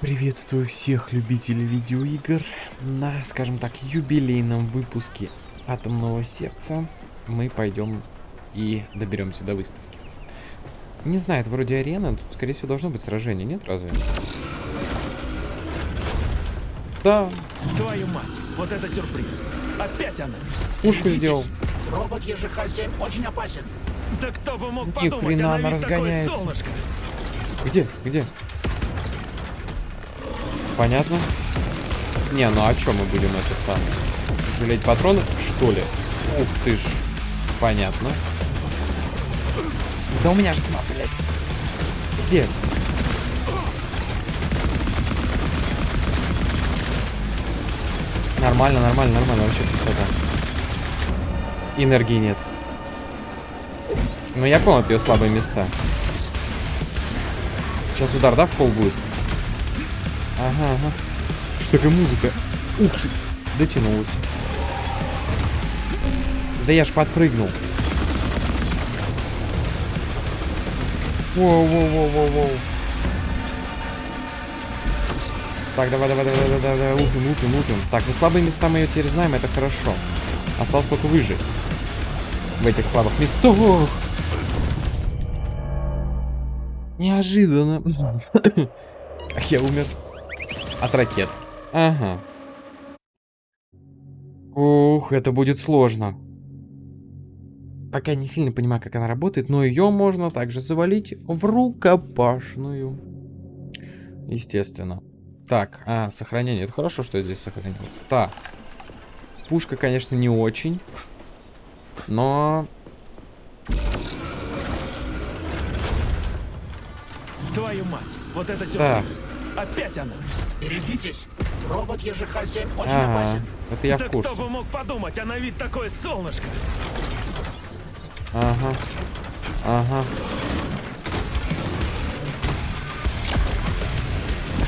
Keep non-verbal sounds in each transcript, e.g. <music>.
Приветствую всех любителей видеоигр на, скажем так, юбилейном выпуске Атомного Сердца. Мы пойдем и доберемся до выставки. Не знаю, это вроде арена, тут, скорее всего, должно быть сражение, нет, разве? Да. Твою мать, вот это сюрприз. Опять она. Пушку Берегитесь. сделал. Робот ЕЖХ-7 очень опасен. Да кто бы мог Ни подумать, хрена она она разгоняется. Где? Где? Понятно? Не, ну а чё мы будем это самое? Жалеть патроны, что ли? Ух ты ж. Понятно. Да у меня же два, блядь. Где? Нормально, нормально, нормально. Вообще красота. Энергии нет. Ну я понял ее слабые места. Сейчас удар, да, в пол будет? Ага, ага. Что такая музыка? Ух ты! Дотянулась. Да я ж подпрыгнул. Воу-воу-воу-воу-воу. Так, давай, давай, давай, давай, давай, лупим, лупим, лупим. Так, ну слабые места мы ее теперь знаем, это хорошо. Осталось только выжить. В этих слабых местах. Неожиданно. <laughs> Как я умер. От ракет. Ага. Ух, это будет сложно. Пока не сильно понимаю, как она работает, но ее можно также завалить в рукопашную. Естественно. Так, а, сохранение. Это хорошо, что я здесь сохранился. Так. Пушка, конечно, не очень. Но... Твою мать, вот это сюрприз. Опять она. Берегитесь. Робот ЕЖХ-7 очень Ага, опасен. это я да в курсе. кто бы мог подумать, она ведь такое солнышко. Ага. Ага.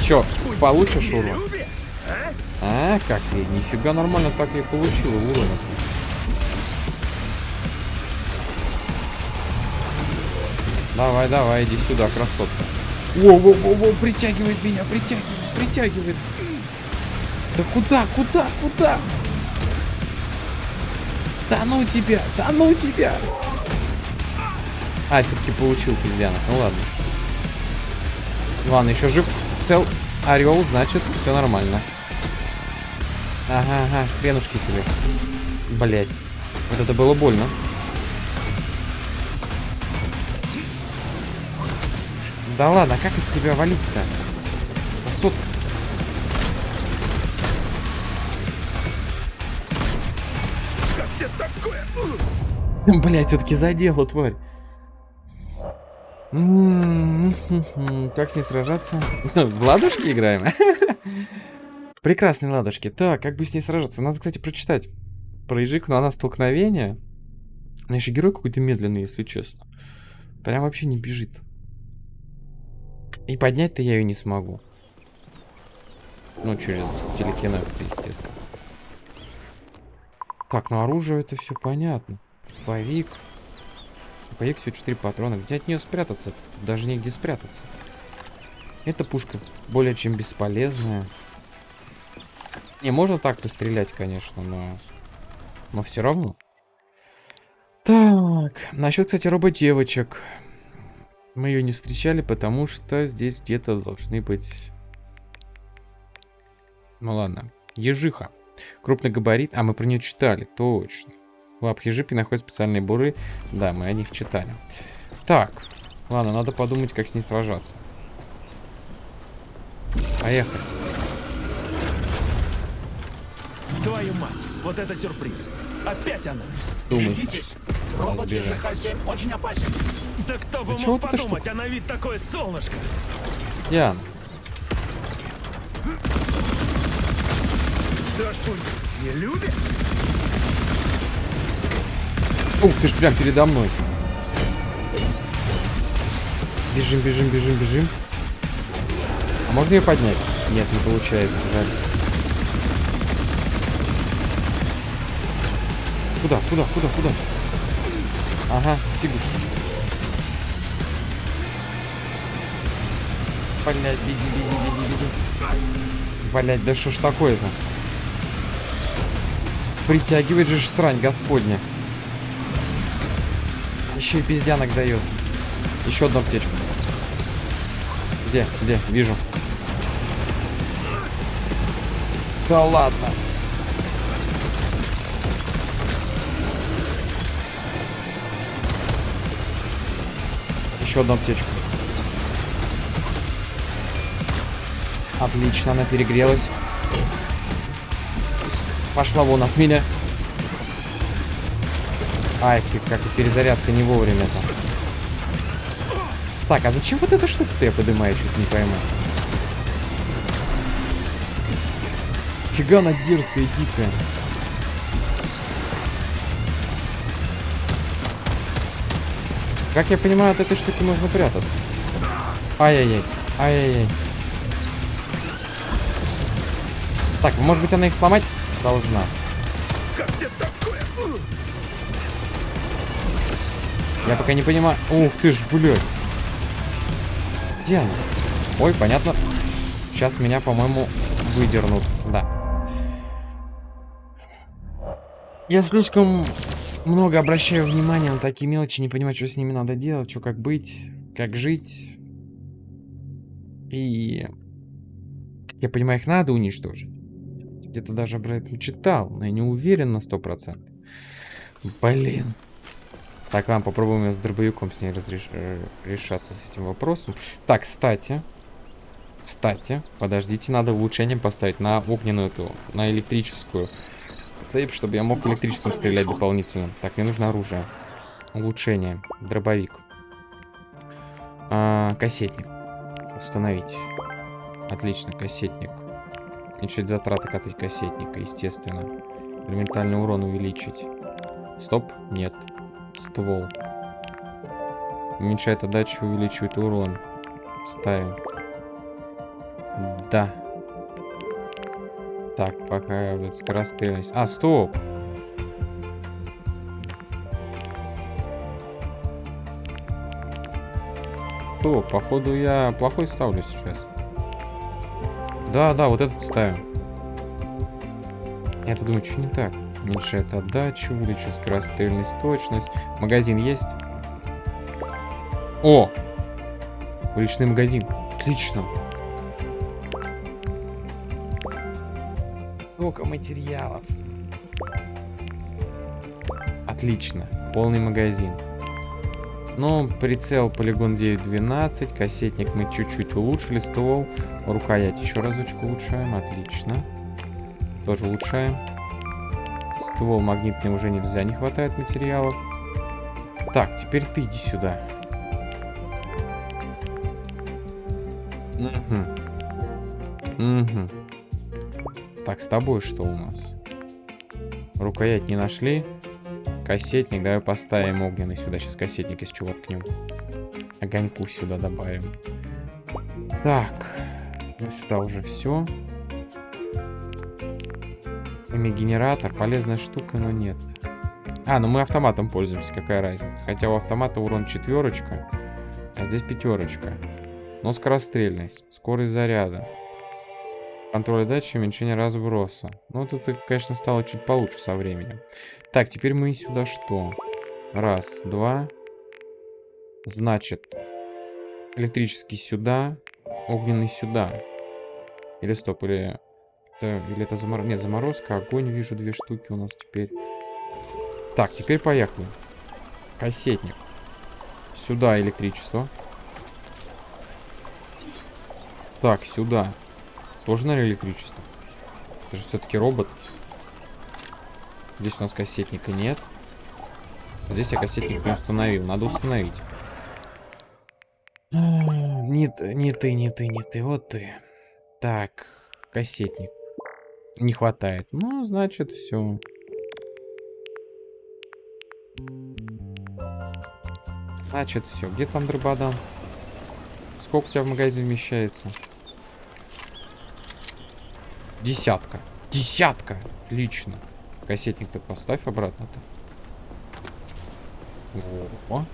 Чё, получишь урон? Любе? А, как я? Нифига нормально так я и получил урон. Давай, давай, иди сюда, красотка. Воу-воу-воу, притягивает меня, притягивает, притягивает. Да куда, куда, куда? Да ну тебя, да ну тебя. А, все-таки получил пиздянок. Ну ладно. Ладно, еще жив. Цел орел, значит, все нормально. Ага, ага, хренушки тебе. Блять. Вот это было больно. Да ладно, а как от тебя валить-то? Красотка. Как тебе такое? <laughs> Блять, все-таки задела, тварь. Как с ней сражаться? <laughs> В ладушки играем? <laughs> Прекрасные ладушки. Так, как бы с ней сражаться? Надо, кстати, прочитать про ежик, но она столкновение. Знаешь, герой какой-то медленный, если честно. Прям вообще не бежит. И поднять-то я ее не смогу. Ну, через телекинез, естественно. Так, ну оружие это все понятно. Повик. Повик всего 4 патрона. Где от нее спрятаться? -то? Даже негде спрятаться. Эта пушка более чем бесполезная. Не, можно так пострелять, конечно, но... Но все равно. Так, насчет, кстати, рободевочек. Мы ее не встречали, потому что здесь где-то должны быть... Ну ладно. Ежиха. Крупный габарит. А, мы про нее читали. Точно. Лап ежипи находят специальные буры. Да, мы о них читали. Так. Ладно, надо подумать, как с ней сражаться. Поехали. Твою мать, вот это сюрприз. Опять она. Думай. Берегитесь. Робот Разбирай. ЕЖХ-7 очень опасен. Да кто бы Да чего мог подумать, она ведь такое солнышко. Ян. Да что, не любит? Ух, ты ж прям передо мной. Бежим, бежим, бежим, бежим. А можно ее поднять? Нет, не получается, жаль. Куда, куда, куда, куда? Ага, фигушка. Блять, беги, беги, беги, беги. Блять, да что ж такое-то? Притягивает же срань господня. Еще и пиздянок дает. Еще одну аптечку. Где? Где? Вижу. Да ладно. Еще одну аптечку. Отлично, она перегрелась. Пошла вон от меня. Ай, как и перезарядка не вовремя-то. Так, а зачем вот эта штука-то я поднимаю, чуть не пойму. Фига она дерзкая и дикая. Как я понимаю, от этой штуки нужно прятаться. Ай-яй-яй. Ай-яй-яй. Так, может быть она их сломать должна. Я пока не понимаю. Ух ты ж, блядь. Где она? Ой, понятно. Сейчас меня, по-моему, выдернут. Да. Я слишком много обращаю внимания на такие мелочи, не понимаю, что с ними надо делать, что как быть, как жить. И я понимаю, их надо уничтожить. Где-то даже про это читал, но я не уверен на сто процентов. Блин. Так, ладно, попробуем с дробовиком с ней разреш... Э, решаться с этим вопросом. Так, кстати. Кстати, подождите, надо улучшением поставить на огненную эту, на электрическую цепь, чтобы я мог электричеством стрелять дополнительно. Так, мне нужно оружие. Улучшение. Дробовик. А, кассетник. Установить. Отлично, кассетник. Уменьшить затраты от кассетника, естественно. Элементальный урон увеличить. Стоп, нет. Ствол. Уменьшает отдачу, увеличивает урон. Ставим. Да. Так, пока вот скорострельность. А, стоп! Стоп, походу я плохой ставлю сейчас. Да, да, вот этот ставим. Я-то думаю, что не так. Уменьшает отдачу, увеличивает скорострельность, точность. Магазин есть? О! Уличный магазин. Отлично. Сколько материалов. Отлично. Полный магазин. Ну, прицел полигон 9.12, кассетник мы чуть-чуть улучшили, ствол, рукоять еще разочек улучшаем, отлично. Тоже улучшаем. Ствол магнитный уже нельзя, не хватает материалов. Так, теперь ты иди сюда. Угу. Угу. Так, с тобой что у нас? Рукоять не нашли. Кассетник, давай поставим огненный сюда. Сейчас кассетник из чувак к нему. Огоньку сюда добавим. Так. Ну, сюда уже все. Ими-генератор. Полезная штука, но нет. А, ну мы автоматом пользуемся. Какая разница? Хотя у автомата урон четверочка. А здесь пятерочка. Но скорострельность. Скорость заряда. Контроль дачи, уменьшение разброса. Ну, вот это, конечно, стало чуть получше со временем. Так, теперь мы сюда что? Раз, два. Значит, электрический сюда, огненный сюда. Или стоп, или... Это, или это заморозка? Нет, заморозка, огонь, вижу, две штуки у нас теперь. Так, теперь поехали. Кассетник. Сюда электричество. Так, сюда. Тоже, наверное, электричество. Это же все-таки робот. Здесь у нас кассетника нет. Здесь я кассетник не установил. Надо установить. Не, не ты, не ты, не ты. Вот ты. Так, кассетник. Не хватает. Ну, значит, все. Значит, все. Где там дрободан? Сколько у тебя в магазине вмещается? Десятка. Десятка. Отлично. Кассетник-то поставь обратно-то. О,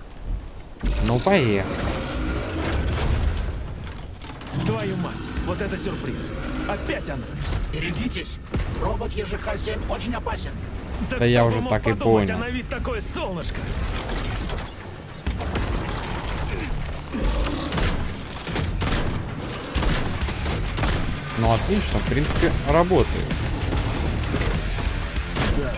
Ну, поехали. Твою мать, вот это сюрприз. Опять она. Берегитесь, робот ЕЖХ-7 очень опасен. Да я кто уже так и понял. А на вид такое солнышко. Ну, отлично, в принципе, работает. Да.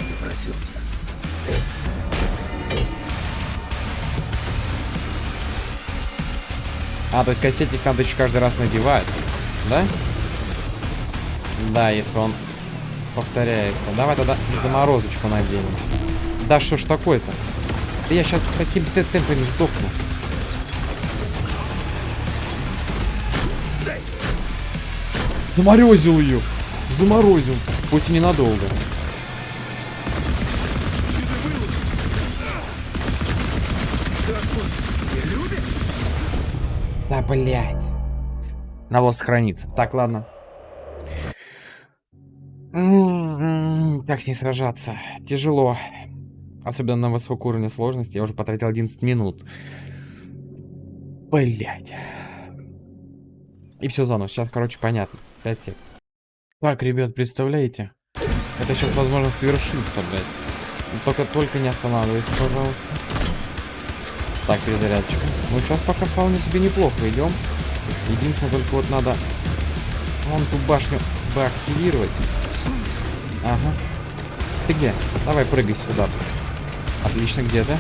А, то есть кассетник надо еще каждый раз надевать, да? Да, если он повторяется. Давай тогда заморозочку наденем. Да что ж такое-то? Я сейчас таким те- темпами сдохну. Заморозил ее. Заморозил. Пусть и ненадолго. Да, блядь. Надо сохраниться. Так, ладно. М-м-м, Как с ней сражаться? Тяжело. Особенно на высоком уровне сложности. Я уже потратил 11 минут. Блять. И все заново. Сейчас, короче, понятно. 5 сек. Так, ребят, представляете? Это сейчас, возможно, свершится, блядь. Только, только не останавливайся, пожалуйста. Так, перезарядочка. Ну, сейчас пока вполне себе неплохо идем. Единственное, только вот надо вон ту башню бы активировать. Ага. Ты где? Давай прыгай сюда. Отлично, где ты?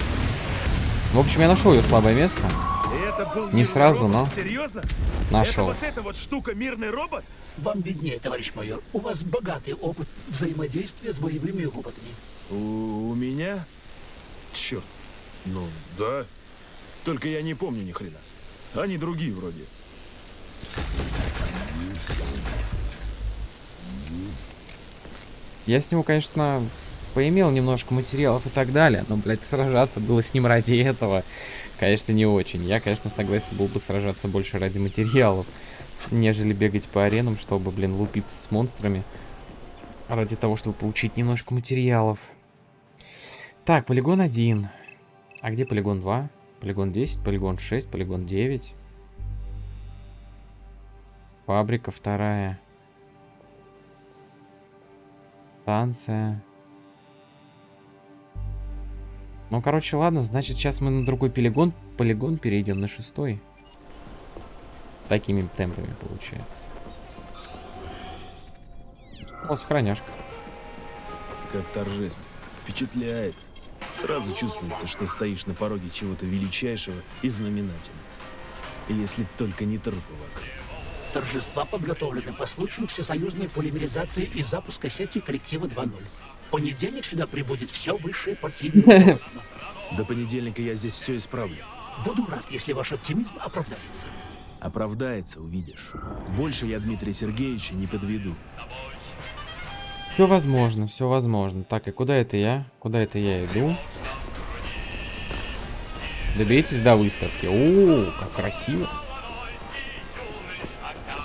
В общем, я нашел ее слабое место. И это был Не сразу, робот? но Серьезно? нашел. Это вот эта вот штука мирный робот? Вам виднее, товарищ майор. У вас богатый опыт взаимодействия с боевыми роботами. У, у меня? Черт. Ну, да. Только я не помню ни хрена. Они другие вроде. Я с него, конечно, поимел немножко материалов и так далее, но, блядь, сражаться было с ним ради этого, конечно, не очень. Я, конечно, согласен был бы сражаться больше ради материалов, нежели бегать по аренам, чтобы, блин, лупиться с монстрами ради того, чтобы получить немножко материалов. Так, полигон 1. А где полигон 2? Полигон 10, полигон 6, полигон 9. Фабрика вторая. Станция. Ну, короче, ладно, значит, сейчас мы на другой полигон, полигон перейдем на шестой. Такими темпами получается. О, сохраняшка. Как торжественно. Впечатляет. Сразу чувствуется, что стоишь на пороге чего-то величайшего и знаменательного. И Если б только не трупы вокруг. Торжества подготовлены по случаю всесоюзной полимеризации и запуска сети коллектива 2.0. В понедельник сюда прибудет все высшее партийное. <laughs> До понедельника я здесь все исправлю. Буду рад, если ваш оптимизм оправдается. Оправдается, увидишь. Больше я Дмитрия Сергеевича не подведу. Все возможно, все возможно. Так, и куда это я? Куда это я иду? Доберитесь до выставки. О, как красиво.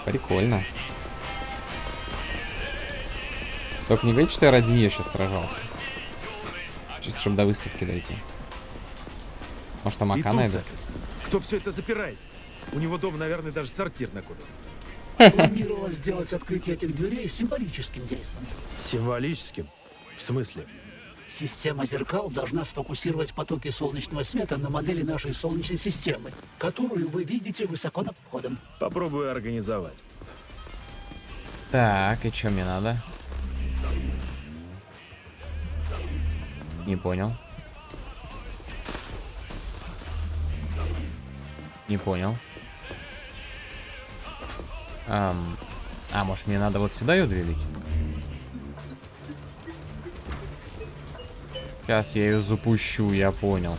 Прикольно. Только не говорите, что я ради нее сейчас сражался. Чисто, чтобы до выставки дойти. Может, там ака запер. Кто все это запирает? У него дома, наверное, даже сортир на кодовом замке. Планировалось сделать открытие этих дверей символическим действием. Символическим? В смысле? Система зеркал должна сфокусировать потоки солнечного света на модели нашей Солнечной системы, которую вы видите высоко над входом. Попробую организовать. Так, и что мне надо? Не понял. Не понял. Ам, а, может мне надо вот сюда ее двигать? Сейчас я ее запущу, я понял.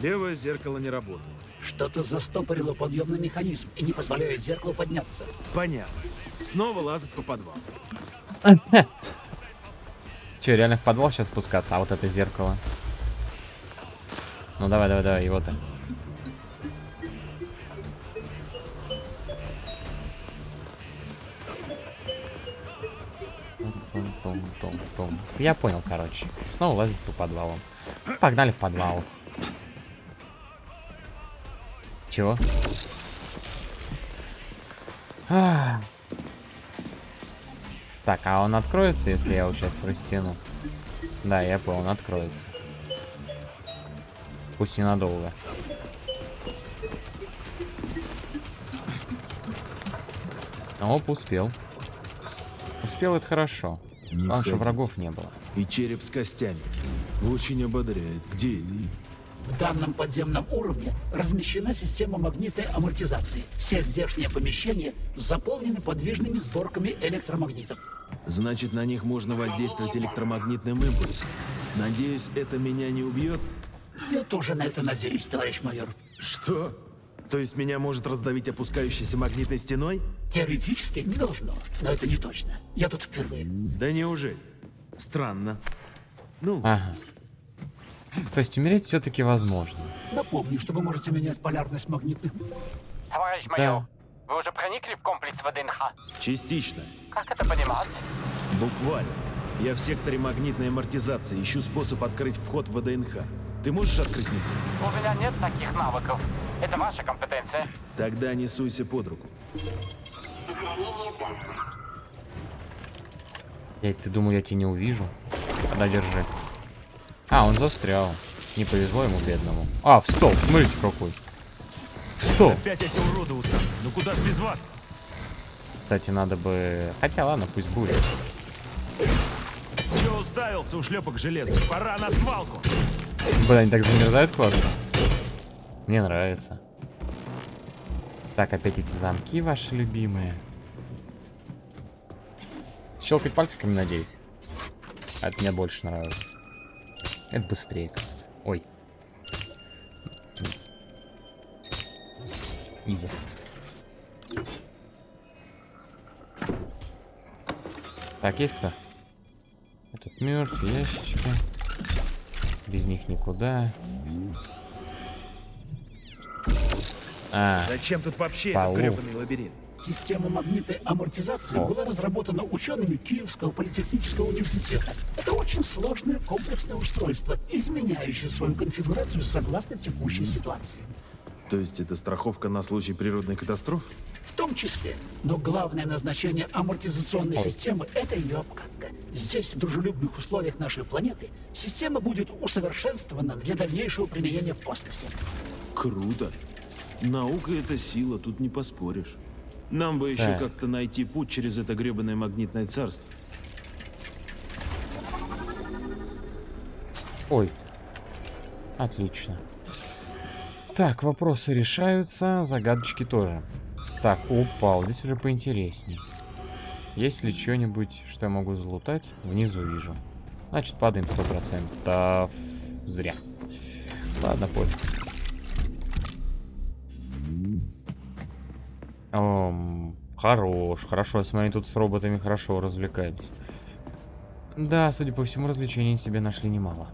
Левое зеркало не работает. Что-то застопорило подъемный механизм и не позволяет зеркалу подняться. Понятно. Снова лазать по подвалу. <laughs> Че, реально в подвал сейчас спускаться? А вот это зеркало. Ну давай, давай, давай, его то Тум-тум-тум-тум. Я понял, короче. Снова лазить по подвалу. Погнали в подвал. Чего? Ах. Так, а он откроется, если я его сейчас растяну? Да, я понял, он откроется. Пусть ненадолго. Оп, успел. Успел, это хорошо. Не Главное, что входить. врагов не было. И череп с костями. Очень ободряет. Где они? В данном подземном уровне размещена система магнитной амортизации. Все здешние помещения заполнены подвижными сборками электромагнитов. Значит, на них можно воздействовать электромагнитным импульсом. Надеюсь, это меня не убьет? Я тоже на это надеюсь, товарищ майор. Что? То есть меня может раздавить опускающейся магнитной стеной? Теоретически не должно, но это не точно. Я тут впервые. Да неужели? Странно. Ну, Ага. То есть умереть все-таки возможно. Напомню, что вы можете менять полярность магнитных... Товарищ майор, вы уже проникли в комплекс ВДНХ? частично. Как это понимать? Буквально. Я в секторе магнитной амортизации ищу способ открыть вход в ВДНХ. Ты можешь открыть мне? У меня нет таких навыков. Это ваша компетенция. Тогда не суйся под руку. Я, ты думал, я тебя не увижу? Тогда держи. А, он застрял. Не повезло ему, бедному. А, в стол. Смотрите, какой. Стоп. Опять эти уроды. Ну куда ж без вас? Кстати, надо бы... Хотя ладно, пусть будет. Че уставился, ушлепок железный? Пора на свалку. Блин, они так замерзают классно. Мне нравится. Так, опять эти замки ваши любимые. Щелкать пальчиками, надеюсь. А это мне больше нравится. Это быстрее. Ой. Изи. Так, есть кто? Этот мертв, ящички. Без них никуда. А, Зачем тут вообще этот гребаный лабиринт? Система магнитной амортизации О. была разработана учеными Киевского политехнического университета. Это очень сложное комплексное устройство, изменяющее свою конфигурацию согласно текущей ситуации. То есть это страховка на случай природной катастрофы? В том числе. Но главное назначение амортизационной системы — это ее обкатка. Здесь, в дружелюбных условиях нашей планеты, система будет усовершенствована для дальнейшего применения в космосе. Круто. Наука — это сила, тут не поспоришь. Нам бы еще как-то найти путь через это гребаное магнитное царство. ой. Отлично. Так, вопросы решаются, загадочки тоже. Так, упал. Здесь уже поинтересней. Есть ли что-нибудь, что я могу залутать? Внизу вижу. Значит, падаем 100%. Зря. Ладно, пофиг. Ом, хорош, хорошо. Я смотрю, тут с роботами хорошо развлекались. Да, судя по всему, развлечений себе нашли немало.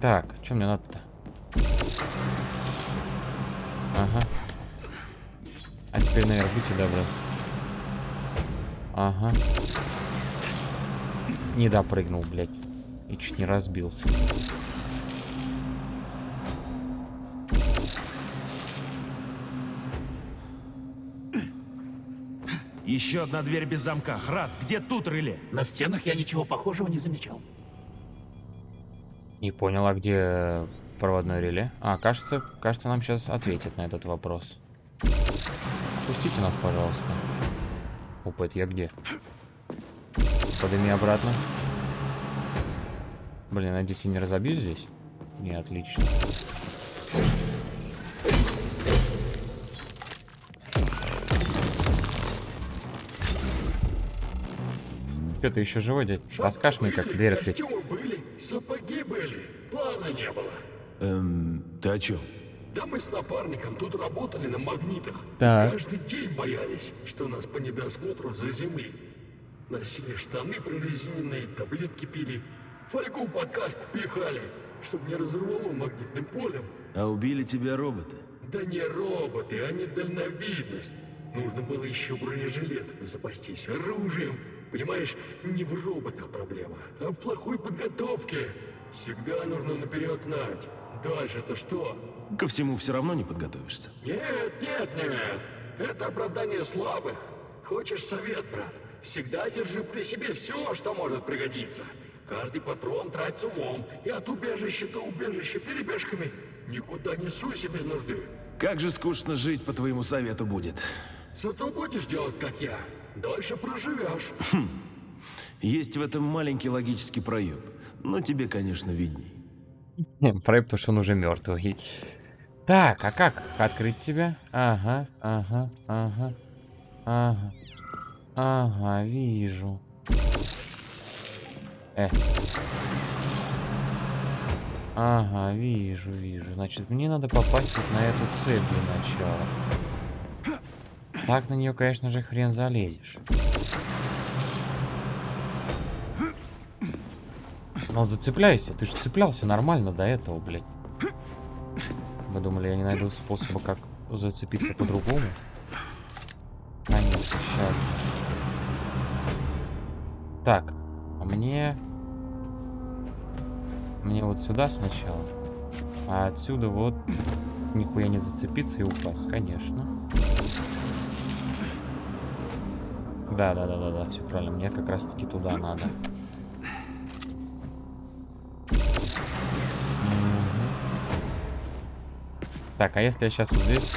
Так, что мне надо-то? Ага. А теперь наверх, будьте добры. Ага. Не допрыгнул, блядь. И чуть не разбился. Еще одна дверь без замка. Раз, где тут реле? На стенах я ничего похожего не замечал. Не понял, а где проводное реле? А, кажется, кажется, нам сейчас ответят на этот вопрос. Пустите нас, пожалуйста. Опа, это я где? Подними обратно. Блин, надеюсь, я не разобьюсь здесь? Не, отлично. Чё, ты еще живой, дядь? Расскажешь мне, как дверь открыть? Костюмы были, сапоги были, плана не было. Эм, ты о чем? Да мы с напарником тут работали на магнитах. Так. Каждый день боялись, что нас по недосмотру за земли. Носили штаны прорезиненные, таблетки пили, фольгу под каску пихали, чтобы не разорвало магнитным полем. А убили тебя роботы? Да не роботы, а не дальновидность. Нужно было еще бронежилетами запастись, оружием. Понимаешь, не в роботах проблема, а в плохой подготовке. Всегда нужно наперед знать. Дальше-то что? Ко всему все равно не подготовишься. Нет, нет, нет. Это оправдание слабых. Хочешь совет, брат? Всегда держи при себе все, что может пригодиться. Каждый патрон трать с умом, и от убежища до убежища перебежками. Никуда не суйся без нужды. Как же скучно жить, по твоему совету, будет. Зато будешь делать, как я. Дальше проживешь. Есть в этом маленький логический проеб. Но тебе, конечно, видней. Проект, потому что он уже мертвый. Так, а как открыть тебя? Ага, ага, ага, ага. Ага, вижу. Э. Ага, вижу, вижу. Значит, мне надо попасть вот на эту цепь для начала. Так на нее, конечно же, хрен залезешь. Ну, зацепляйся. Ты же цеплялся нормально до этого, блядь. Вы думали, я не найду способа, как зацепиться по-другому? Конечно, сейчас. Так, а мне... Мне вот сюда сначала. А отсюда вот нихуя не зацепиться и упасть, конечно. Да, да, да, да, да, все правильно. Мне как раз таки туда надо. Так, а если я сейчас вот здесь...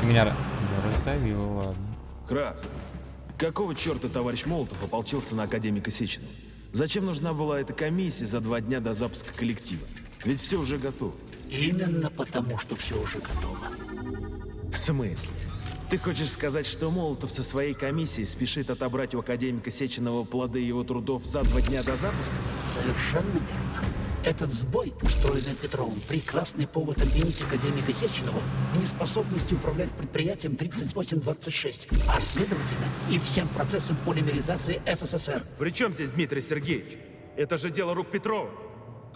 Ты меня не раздавил, ладно. Крас, какого черта товарищ Молотов ополчился на академика Сеченова? Зачем нужна была эта комиссия за два дня до запуска коллектива? Ведь все уже готово. Именно потому, что все уже готово. В смысле? Ты хочешь сказать, что Молотов со своей комиссией спешит отобрать у академика Сеченова плоды его трудов за два дня до запуска? Совершенно верно. Этот сбой, устроенный Петровым, прекрасный повод обвинить академика Сеченова в неспособности управлять предприятием 3826, а следовательно и всем процессом полимеризации СССР. При чем здесь Дмитрий Сергеевич? Это же дело рук Петрова.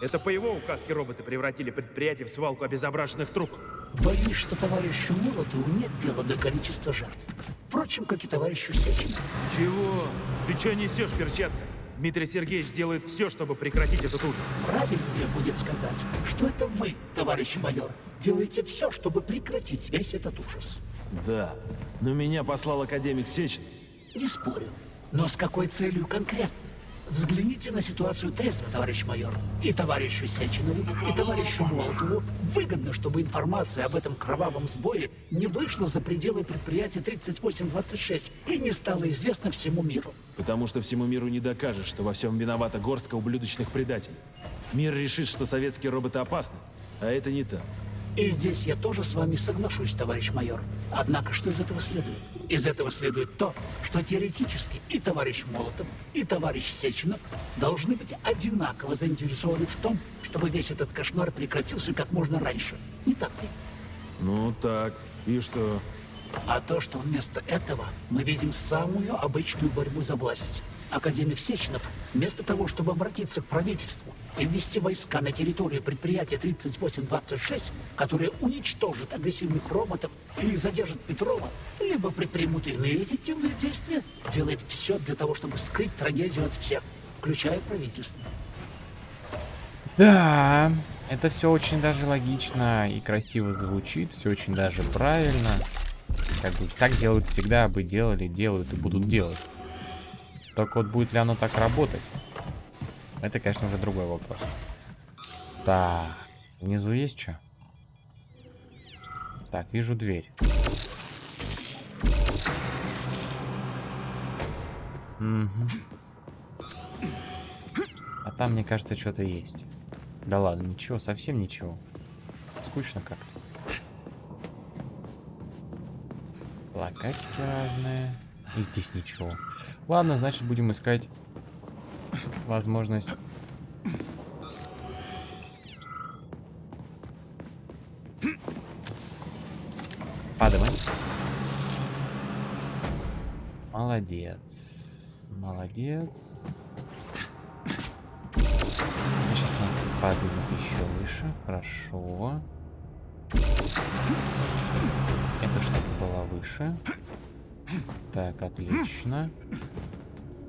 Это по его указке роботы превратили предприятие в свалку обезображенных трупов. Боюсь, что товарищу Молотову нет дела до количества жертв. Впрочем, как и товарищу Сеченову. Чего? Ты что несешь, перчатка? Дмитрий Сергеевич делает все, чтобы прекратить этот ужас. Правильнее будет сказать, что это вы, товарищ майор, делаете все, чтобы прекратить весь этот ужас. Да, но меня послал академик Сеченов. Не спорю. Но с какой целью конкретно? Взгляните на ситуацию трезво, товарищ майор. И товарищу Сеченову, и товарищу Молотову выгодно, чтобы информация об этом кровавом сбое не вышла за пределы предприятия 3826 и не стала известна всему миру. Потому что всему миру не докажешь, что во всем виновата горстка ублюдочных предателей. Мир решит, что советские роботы опасны, а это не так. И здесь я тоже с вами соглашусь, товарищ майор. Однако что из этого следует? Из этого следует то, что теоретически и товарищ Молотов, и товарищ Сеченов должны быть одинаково заинтересованы в том, чтобы весь этот кошмар прекратился как можно раньше. Не так ли? Ну так, и что? А то, что вместо этого мы видим самую обычную борьбу за власть. Академик Сеченов, вместо того, чтобы обратиться к правительству и ввести войска на территорию предприятия 3826, которые уничтожат агрессивных роботов или задержат Петрова, либо предпримут иные эффективные действия, делает все для того, чтобы скрыть трагедию от всех, включая правительство. Да, это все очень даже логично и красиво звучит, все очень даже правильно. Как бы так делают всегда, бы делали, делают и будут делать. Только вот будет ли оно так работать? Это, конечно, уже другой вопрос. Так, внизу есть что? Так, вижу дверь. Мгм. А там, мне кажется, что-то есть. Да ладно, ничего, совсем ничего. Скучно как-то. Локатики разные. И здесь ничего. Ладно, значит, будем искать возможность. Падавай. Молодец. Молодец. Сейчас нас поднимет еще выше. Хорошо. Это чтобы была выше. Так, отлично.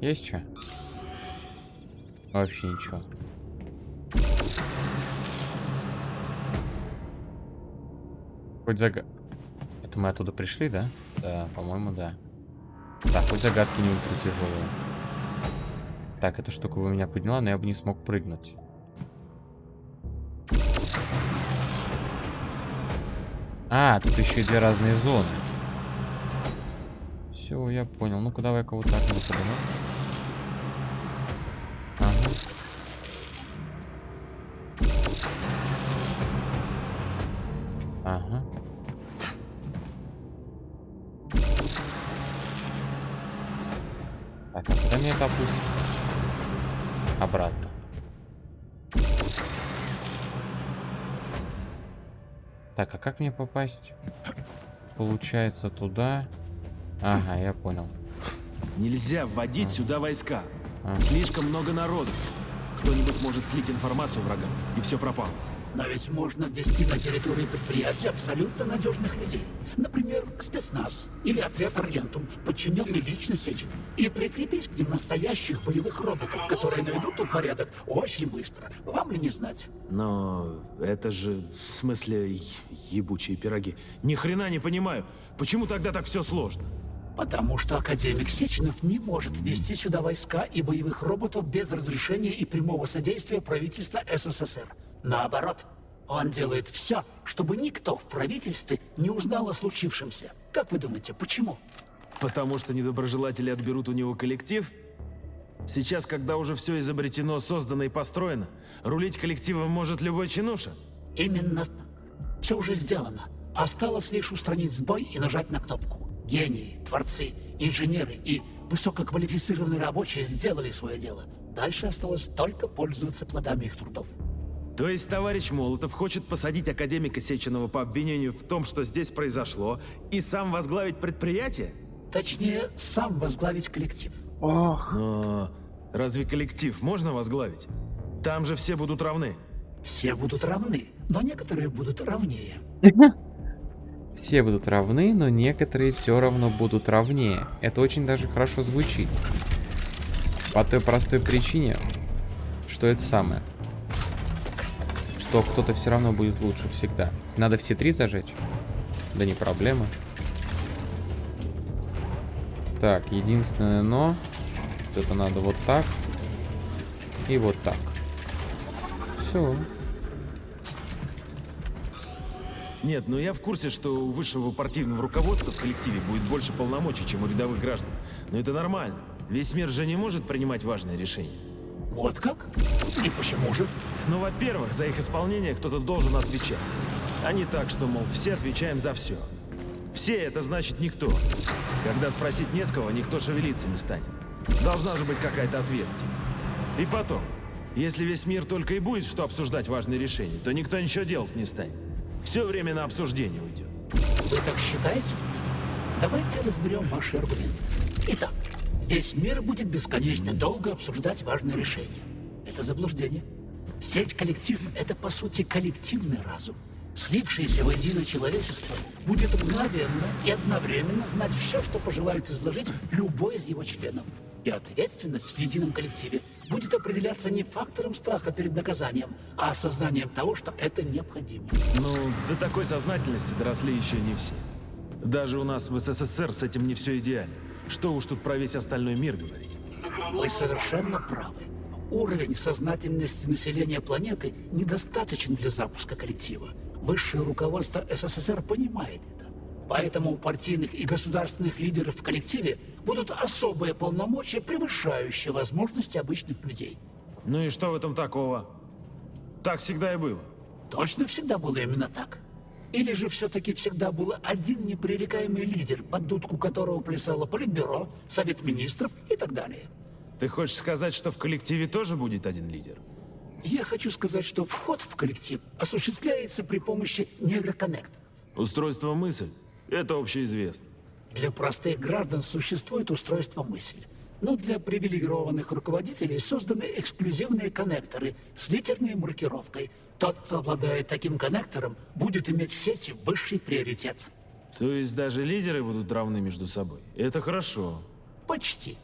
Есть что? Вообще ничего. Хоть зага... Это мы оттуда пришли, да? Да, по-моему, да. Так, хоть загадки не ультра тяжелые. Так, эта штука вы меня подняла, но я бы не смог прыгнуть. А, тут еще и две разные зоны. Все, я понял. Ну-ка, давай-ка вот так вот Так, а как мне попасть? Получается туда. Ага, я понял. Нельзя вводить сюда войска. А. Слишком много народу. Кто-нибудь может слить информацию врагам, и все пропало. Но ведь можно ввести на территории предприятия абсолютно надежных людей. Например, спецназ или отряд Аргентум, подчиненный лично Сечину. И прикрепить к ним настоящих боевых роботов, которые наведут тут порядок очень быстро. Вам ли не знать? Но это же, в смысле, ебучие пироги. Ни хрена не понимаю. Почему тогда так все сложно? Потому что академик Сеченов не может ввести сюда войска и боевых роботов без разрешения и прямого содействия правительства СССР. Наоборот, он делает все, чтобы никто в правительстве не узнал о случившемся. Как вы думаете, почему? Потому что недоброжелатели отберут у него коллектив? Сейчас, когда уже все изобретено, создано и построено, рулить коллективом может любой чинуша? Именно все уже сделано. Осталось лишь устранить сбой и нажать на кнопку. Гении, творцы, инженеры и высококвалифицированные рабочие сделали свое дело. Дальше осталось только пользоваться плодами их трудов. То есть товарищ Молотов хочет посадить академика Сеченова по обвинению в том, что здесь произошло, и сам возглавить предприятие? Точнее, сам возглавить коллектив. Но разве коллектив можно возглавить? Там же все будут равны. Все будут равны, но некоторые будут равнее. <laughs> Все будут равны, но некоторые все равно будут равнее. Это очень даже хорошо звучит. По той простой причине, что это самое. Что кто-то все равно будет лучше всегда. Надо все три зажечь? Да не проблема. Так, единственное но... Это надо вот так. И вот так. Все. Нет, но я в курсе, что у высшего партийного руководства в коллективе будет больше полномочий, чем у рядовых граждан. Но это нормально. Весь мир же не может принимать важные решения. Вот как? И почему же? Ну, во-первых, за их исполнение кто-то должен отвечать. А не так, что, мол, все отвечаем за все. Все — это значит никто. Когда спросить не с кого, никто шевелиться не станет. Должна же быть какая-то ответственность. И потом, если весь мир только и будет что обсуждать важные решения, то никто ничего делать не станет. Все время на обсуждение уйдет. Вы так считаете? Давайте разберем ваши аргументы. Итак, весь мир будет бесконечно долго обсуждать важные решения. Это заблуждение. Сеть коллектив — это, по сути, коллективный разум. Слившееся воедино человечество будет мгновенно и одновременно знать все, что пожелает изложить любой из его членов. И ответственность в едином коллективе будет определяться не фактором страха перед наказанием, а осознанием того, что это необходимо. Ну, до такой сознательности доросли еще не все. Даже у нас в СССР с этим не все идеально. Что уж тут про весь остальной мир говорить. Вы совершенно правы. Уровень сознательности населения планеты недостаточен для запуска коллектива. Высшее руководство СССР понимает это. Поэтому у партийных и государственных лидеров в коллективе будут особые полномочия, превышающие возможности обычных людей. Ну и что в этом такого? Так всегда и было. Точно всегда было именно так? Или же все-таки всегда был один непререкаемый лидер, под дудку которого плясало Политбюро, Совет Министров и так далее? Ты хочешь сказать, что в коллективе тоже будет один лидер? Я хочу сказать, что вход в коллектив осуществляется при помощи нейроконнекторов. Устройство мысль — это общеизвестно. Для простых граждан существует устройство мысли. Но для привилегированных руководителей созданы эксклюзивные коннекторы с литерной маркировкой. Тот, кто обладает таким коннектором, будет иметь в сети высший приоритет. То есть даже лидеры будут равны между собой. Это хорошо. Почти.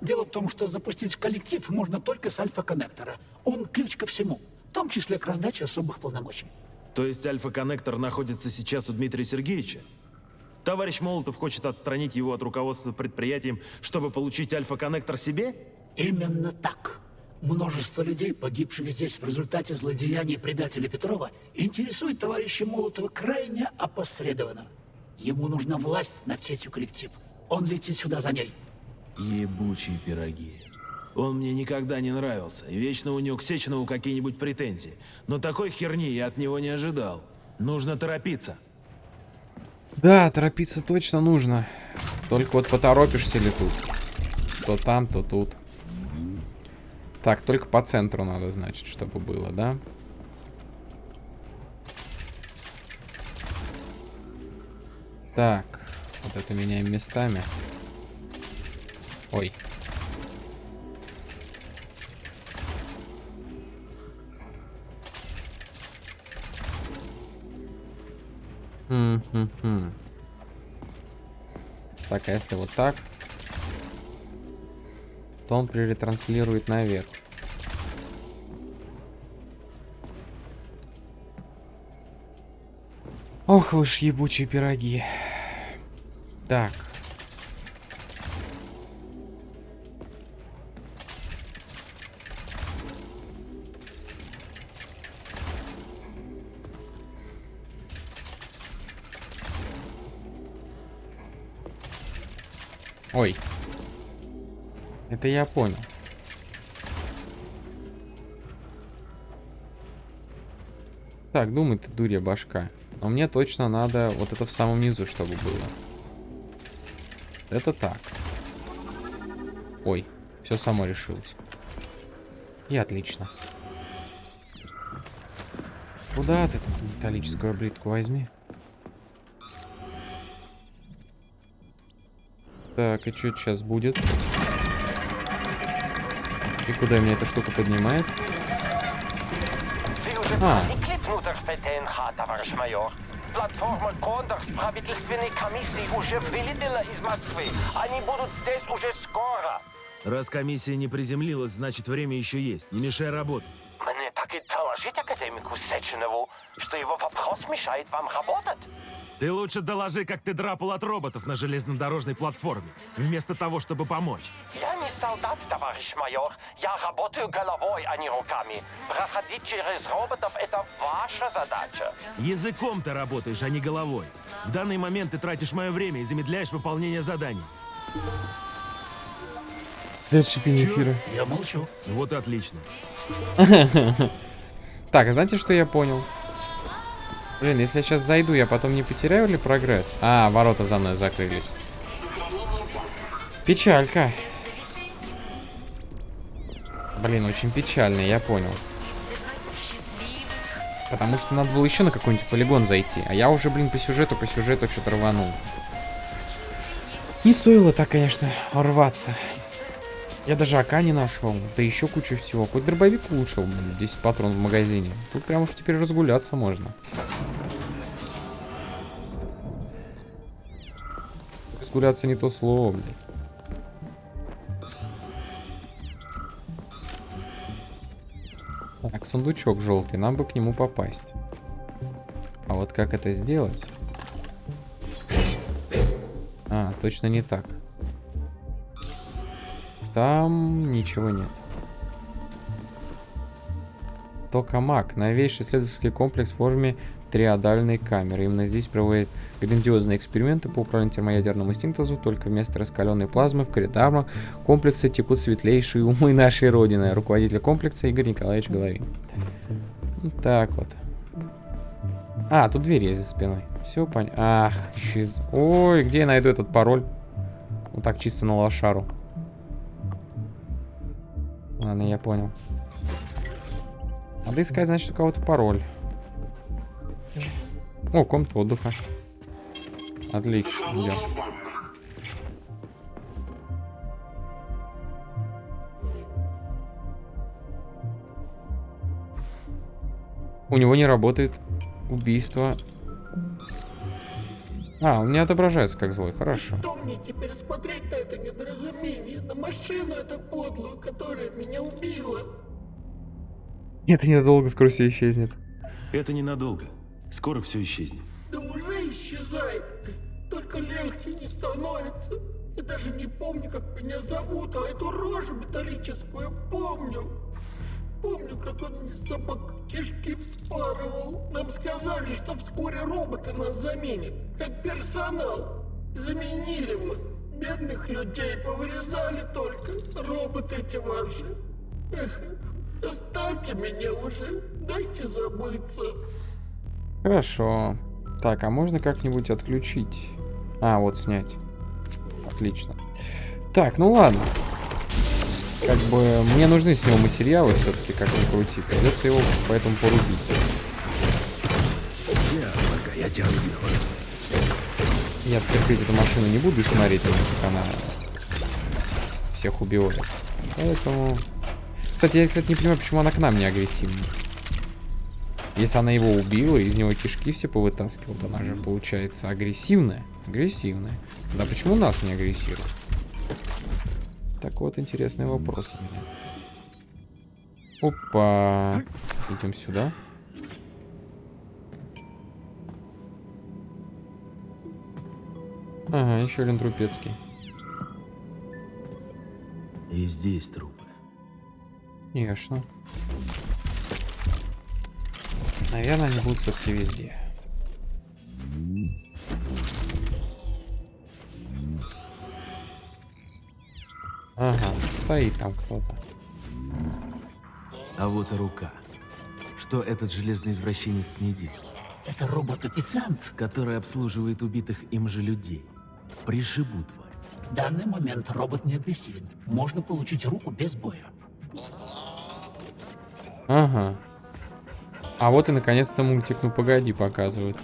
Дело в том, что запустить коллектив можно только с альфа-коннектора. Он ключ ко всему, в том числе к раздаче особых полномочий. То есть альфа-коннектор находится сейчас у Дмитрия Сергеевича? Товарищ Молотов хочет отстранить его от руководства предприятием, чтобы получить альфа-коннектор себе? Именно так. Множество людей, погибших здесь в результате злодеяний предателя Петрова, интересует товарища Молотова крайне опосредованно. Ему нужна власть над сетью коллектив. Он летит сюда за ней. Ебучие пироги. Он мне никогда не нравился, и вечно у него к Сеченову какие-нибудь претензии. Но такой херни я от него не ожидал. Нужно торопиться. Да, торопиться точно нужно. Только вот поторопишься ли тут? То там, то тут. Так, только по центру надо, значит, чтобы было, да? Так, вот это меняем местами. Ой. Хм-хм-хм. Так, а если вот так, то он перетранслирует наверх. Ох вы ж ебучие пироги. Так. Ой. Это я понял. Так, думай ты, дурья башка. Но мне точно надо вот это в самом низу, чтобы было. Это так. Ой, все само решилось. И отлично. Куда ты тут металлическую облитку возьми? Так, и что сейчас будет? И куда меня эта штука поднимает? А. ПТНХ, товарищ майор. Платформа Кондорс правительственной комиссии уже вылетела из Москвы. Они будут здесь уже скоро. Раз комиссия не приземлилась, значит время еще есть. Не мешай работать. Мне так и доложить академику Сеченову, что его вопрос мешает вам работать. Ты лучше доложи, как ты драпал от роботов на железнодорожной платформе, вместо того, чтобы помочь. Я солдат, товарищ майор. Я работаю головой, а не руками. Проходить через роботов — это ваша задача. Языком ты работаешь, а не головой. В данный момент ты тратишь мое время и замедляешь выполнение заданий. Следующий пин эфира. Я молчу. Вот и отлично. <laughs> Так, а знаете, что я понял? Блин, если я сейчас зайду, я потом не потеряю ли прогресс? А, ворота за мной закрылись. Печалька. Блин, очень печально, я понял. Потому что надо было еще на какой-нибудь полигон зайти. А я уже, блин, по сюжету, по сюжету что-то рванул. Не стоило так, конечно, рваться. Я даже АК не нашел. Да еще кучу всего. Хоть дробовик улучшил, блин, 10 патронов в магазине. Тут прям уж теперь разгуляться можно. Разгуляться не то слово, блин. Так, сундучок желтый, нам бы к нему попасть. А вот как это сделать? А, точно не так. Там ничего нет. Токамак. Новейший исследовательский комплекс в форме триодальной камеры. Именно здесь проводят грандиозные эксперименты по управлению термоядерному синтезу. Только вместо раскаленной плазмы в коридорах комплекса текут светлейшие умы нашей Родины. Руководитель комплекса Игорь Николаевич Головин. Вот так вот. А, тут дверь есть за спиной. Все понятно. Ах, еще из... Ой, где я найду этот пароль? Вот так чисто на лошару. Ладно, я понял. Надо искать, значит, у кого-то пароль. О, комната отдыха. Отлично, идем. У него не работает убийство. А, он не отображается как злой, хорошо. Что мне теперь смотреть на это недоразумение, на машину эту подлую, которая меня убила? Это ненадолго, скоро все исчезнет. Это ненадолго. Скоро все исчезнет. Да уже исчезает. Только легче не становится. Я даже не помню, как меня зовут, а эту рожу металлическую помню. Помню, как он мне собак кишки вспарывал. Нам сказали, что вскоре роботы нас заменят, как персонал. Заменили вот. Бедных людей повырезали только. Роботы эти ваши. Эх, оставьте меня уже. Дайте забыться. Хорошо. Так, а можно как-нибудь отключить? А, вот снять. Отлично. Так, ну ладно. Как бы мне нужны с него материалы все-таки, как ни крути. Придется его поэтому порубить. Я, пока я тебя. Я терпеть эту машину не буду и смотреть, как она всех убивает. Поэтому... Кстати, я, кстати, не понимаю, почему она к нам не агрессивна. Если она его убила, из него кишки все повытаскивала, она же, получается, агрессивная. Агрессивная. Да почему нас не агрессирует? Так вот, интересный вопрос у меня. Опа. Идем сюда. Ага, еще один трупецкий. И здесь трупы. Конечно. Наверное, они будут все-таки везде. Ага, стоит там кто-то. А вот и рука. Что этот железный извращенец не делает? Это робот-официант. Который обслуживает убитых им же людей. Пришибу тварь. В данный момент робот не агрессивен. Можно получить руку без боя. Ага. А вот и наконец-то мультик «Ну погоди» показывают.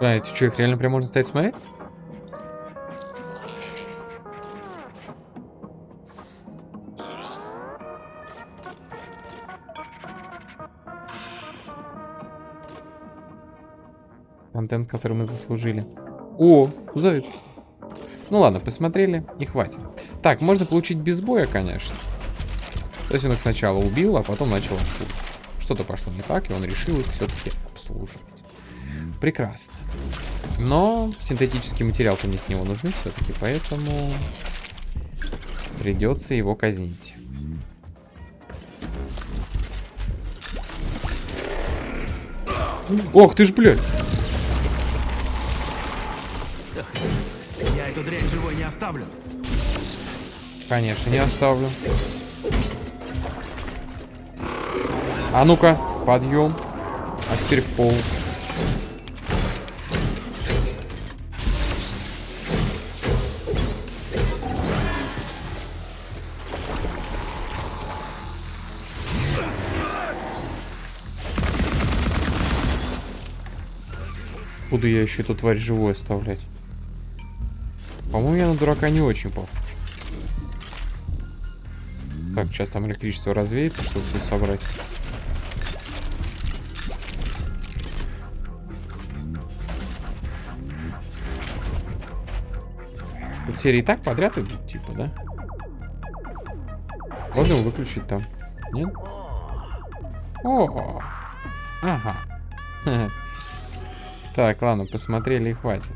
А, это что, их реально прям можно стоять смотреть? Контент, который мы заслужили. О, заяц. Ну ладно, посмотрели и хватит. Так, можно получить без боя, конечно. То есть он их сначала убил, а потом начал обслуживать. Что-то пошло не так, и он решил их все-таки обслуживать. Прекрасно. Но синтетический материал-то мне с него нужны все-таки, поэтому придется его казнить. Ох ты ж, блядь! Я эту дрянь живой не оставлю. Конечно, не оставлю. А ну-ка, подъем. А теперь в пол. Буду я еще эту тварь живой оставлять. По-моему, я на дурака не очень похож. Так, сейчас там электричество развеется, чтобы все собрать. Серии так подряд идут, типа, да? Можно его выключить там? Нет? О, ага. <laughs> Так, ладно, посмотрели и хватит.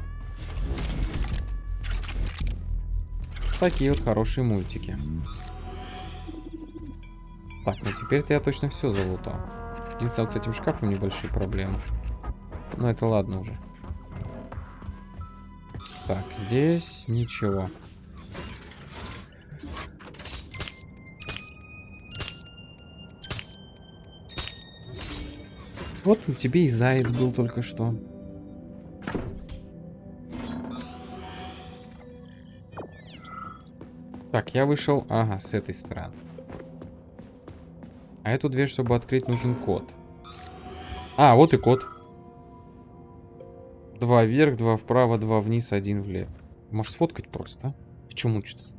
Такие вот хорошие мультики. Так, ну теперь-то я точно все залутал. Единственное, вот с этим шкафом небольшие проблемы. Но это ладно уже. Так, здесь ничего. Вот у тебе и заяц был только что. Так, я вышел, ага, с этой стороны. А эту дверь, чтобы открыть, нужен код. А, вот и код. Два вверх, два вправо, два вниз, один влево. Может сфоткать просто, а? И чё мучиться?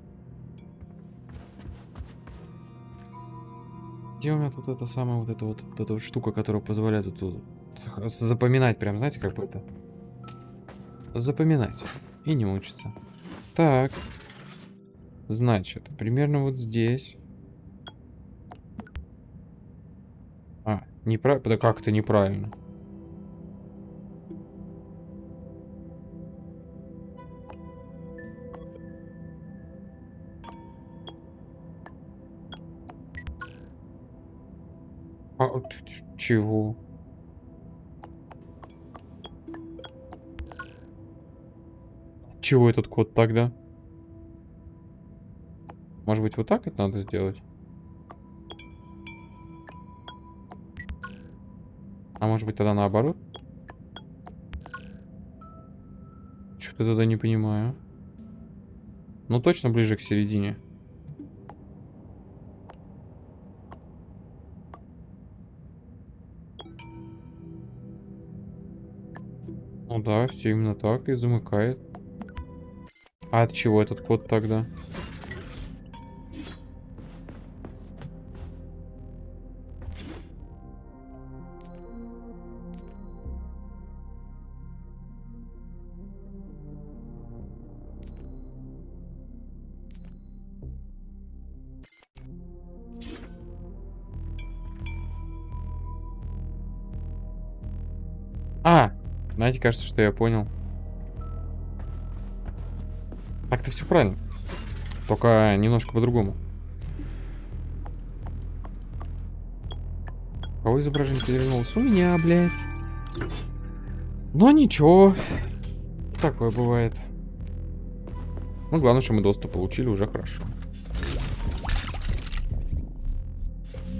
Где у меня тут эта самая вот эта вот, вот эта вот штука, которая позволяет тут, запоминать прям, знаете, как бы это? Запоминать. И не мучиться. Так. Значит, примерно вот здесь. А, неправильно. Да как это неправильно? Чего? Чего этот код тогда? Может быть, вот так это надо сделать? А может быть, тогда наоборот? Что-то тогда не понимаю. Ну, точно ближе к середине. Ну да, все именно так и замыкает. А от чего этот код тогда? Кажется, что я понял. Так-то все правильно. Только немножко по-другому. Кого изображение перевернулось? У меня, блядь. Но ничего. Такое бывает. Ну, главное, что мы доступ получили, уже хорошо.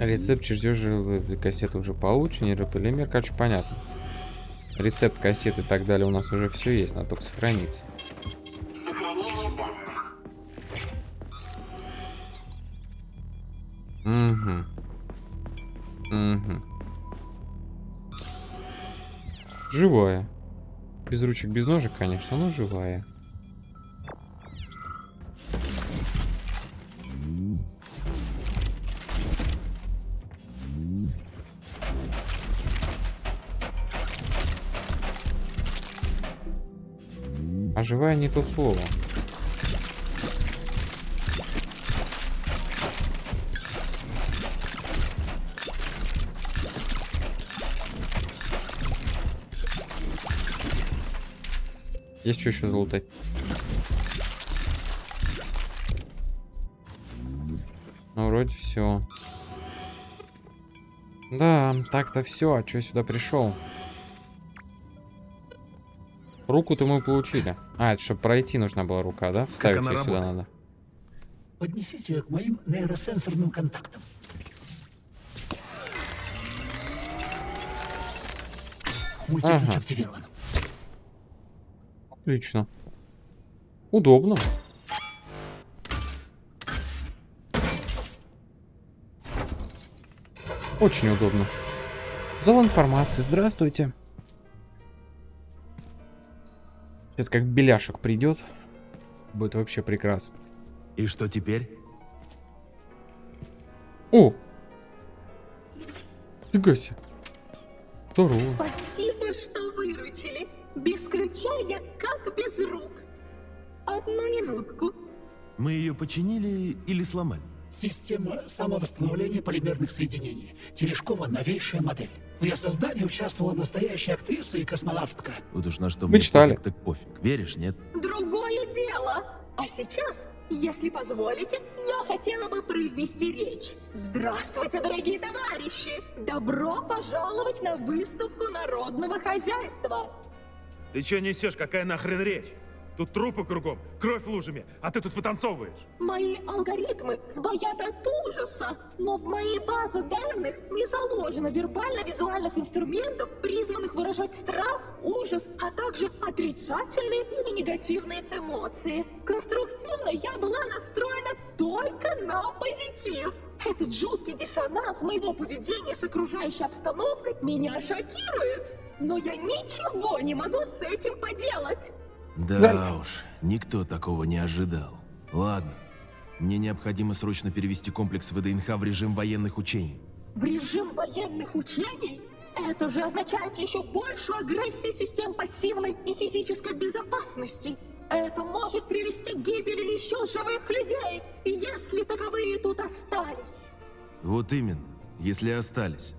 Рецепт чертежа кассеты уже получен, нейрополимер, короче, понятно. Рецепт кассеты и так далее у нас уже все есть, надо только сохранить. Сохранение данных. Угу. Угу. Живая. Без ручек, без ножек, конечно, но живая. Живая не то слово. Есть что еще залутать? Ну, вроде все. Да, так-то все. А что я сюда пришел? Руку-то мы получили. А, это чтобы пройти нужна была рука, да? Вставить ее сюда надо. Поднесите ее к моим нейросенсорным контактам. Мультиключ Ага. активирован. Отлично. Удобно. Очень удобно. Зал информации. Здравствуйте. Сейчас как беляшек придет. Будет вообще прекрасно. И что теперь? О! Фига себе. Здорово. Спасибо, что выручили. Без ключа я как без рук. Одну минутку. Мы ее починили или сломали? Система самовосстановления полимерных соединений. Терешкова новейшая модель. В ее создании участвовала настоящая актриса и космонавтка. Вот уж на что Мы мне читали. пофиг, так пофиг. Веришь, нет? Другое дело. А сейчас, если позволите, я хотела бы произнести речь. Здравствуйте, дорогие товарищи! Добро пожаловать на выставку народного хозяйства. Ты что несешь? Какая нахрен речь? Тут трупы кругом, кровь лужами, а ты тут вытанцовываешь. Мои алгоритмы сбоят от ужаса, но в моей базе данных не заложено вербально-визуальных инструментов, призванных выражать страх, ужас, а также отрицательные или негативные эмоции. Конструктивно я была настроена только на позитив. Этот жуткий диссонанс моего поведения с окружающей обстановкой меня шокирует. Но я ничего не могу с этим поделать. Да уж, никто такого не ожидал. Ладно, мне необходимо срочно перевести комплекс ВДНХ в режим военных учений. В режим военных учений? Это же означает еще большую агрессию систем пассивной и физической безопасности. Это может привести к гибели еще живых людей, если таковые тут остались. Вот именно, если остались.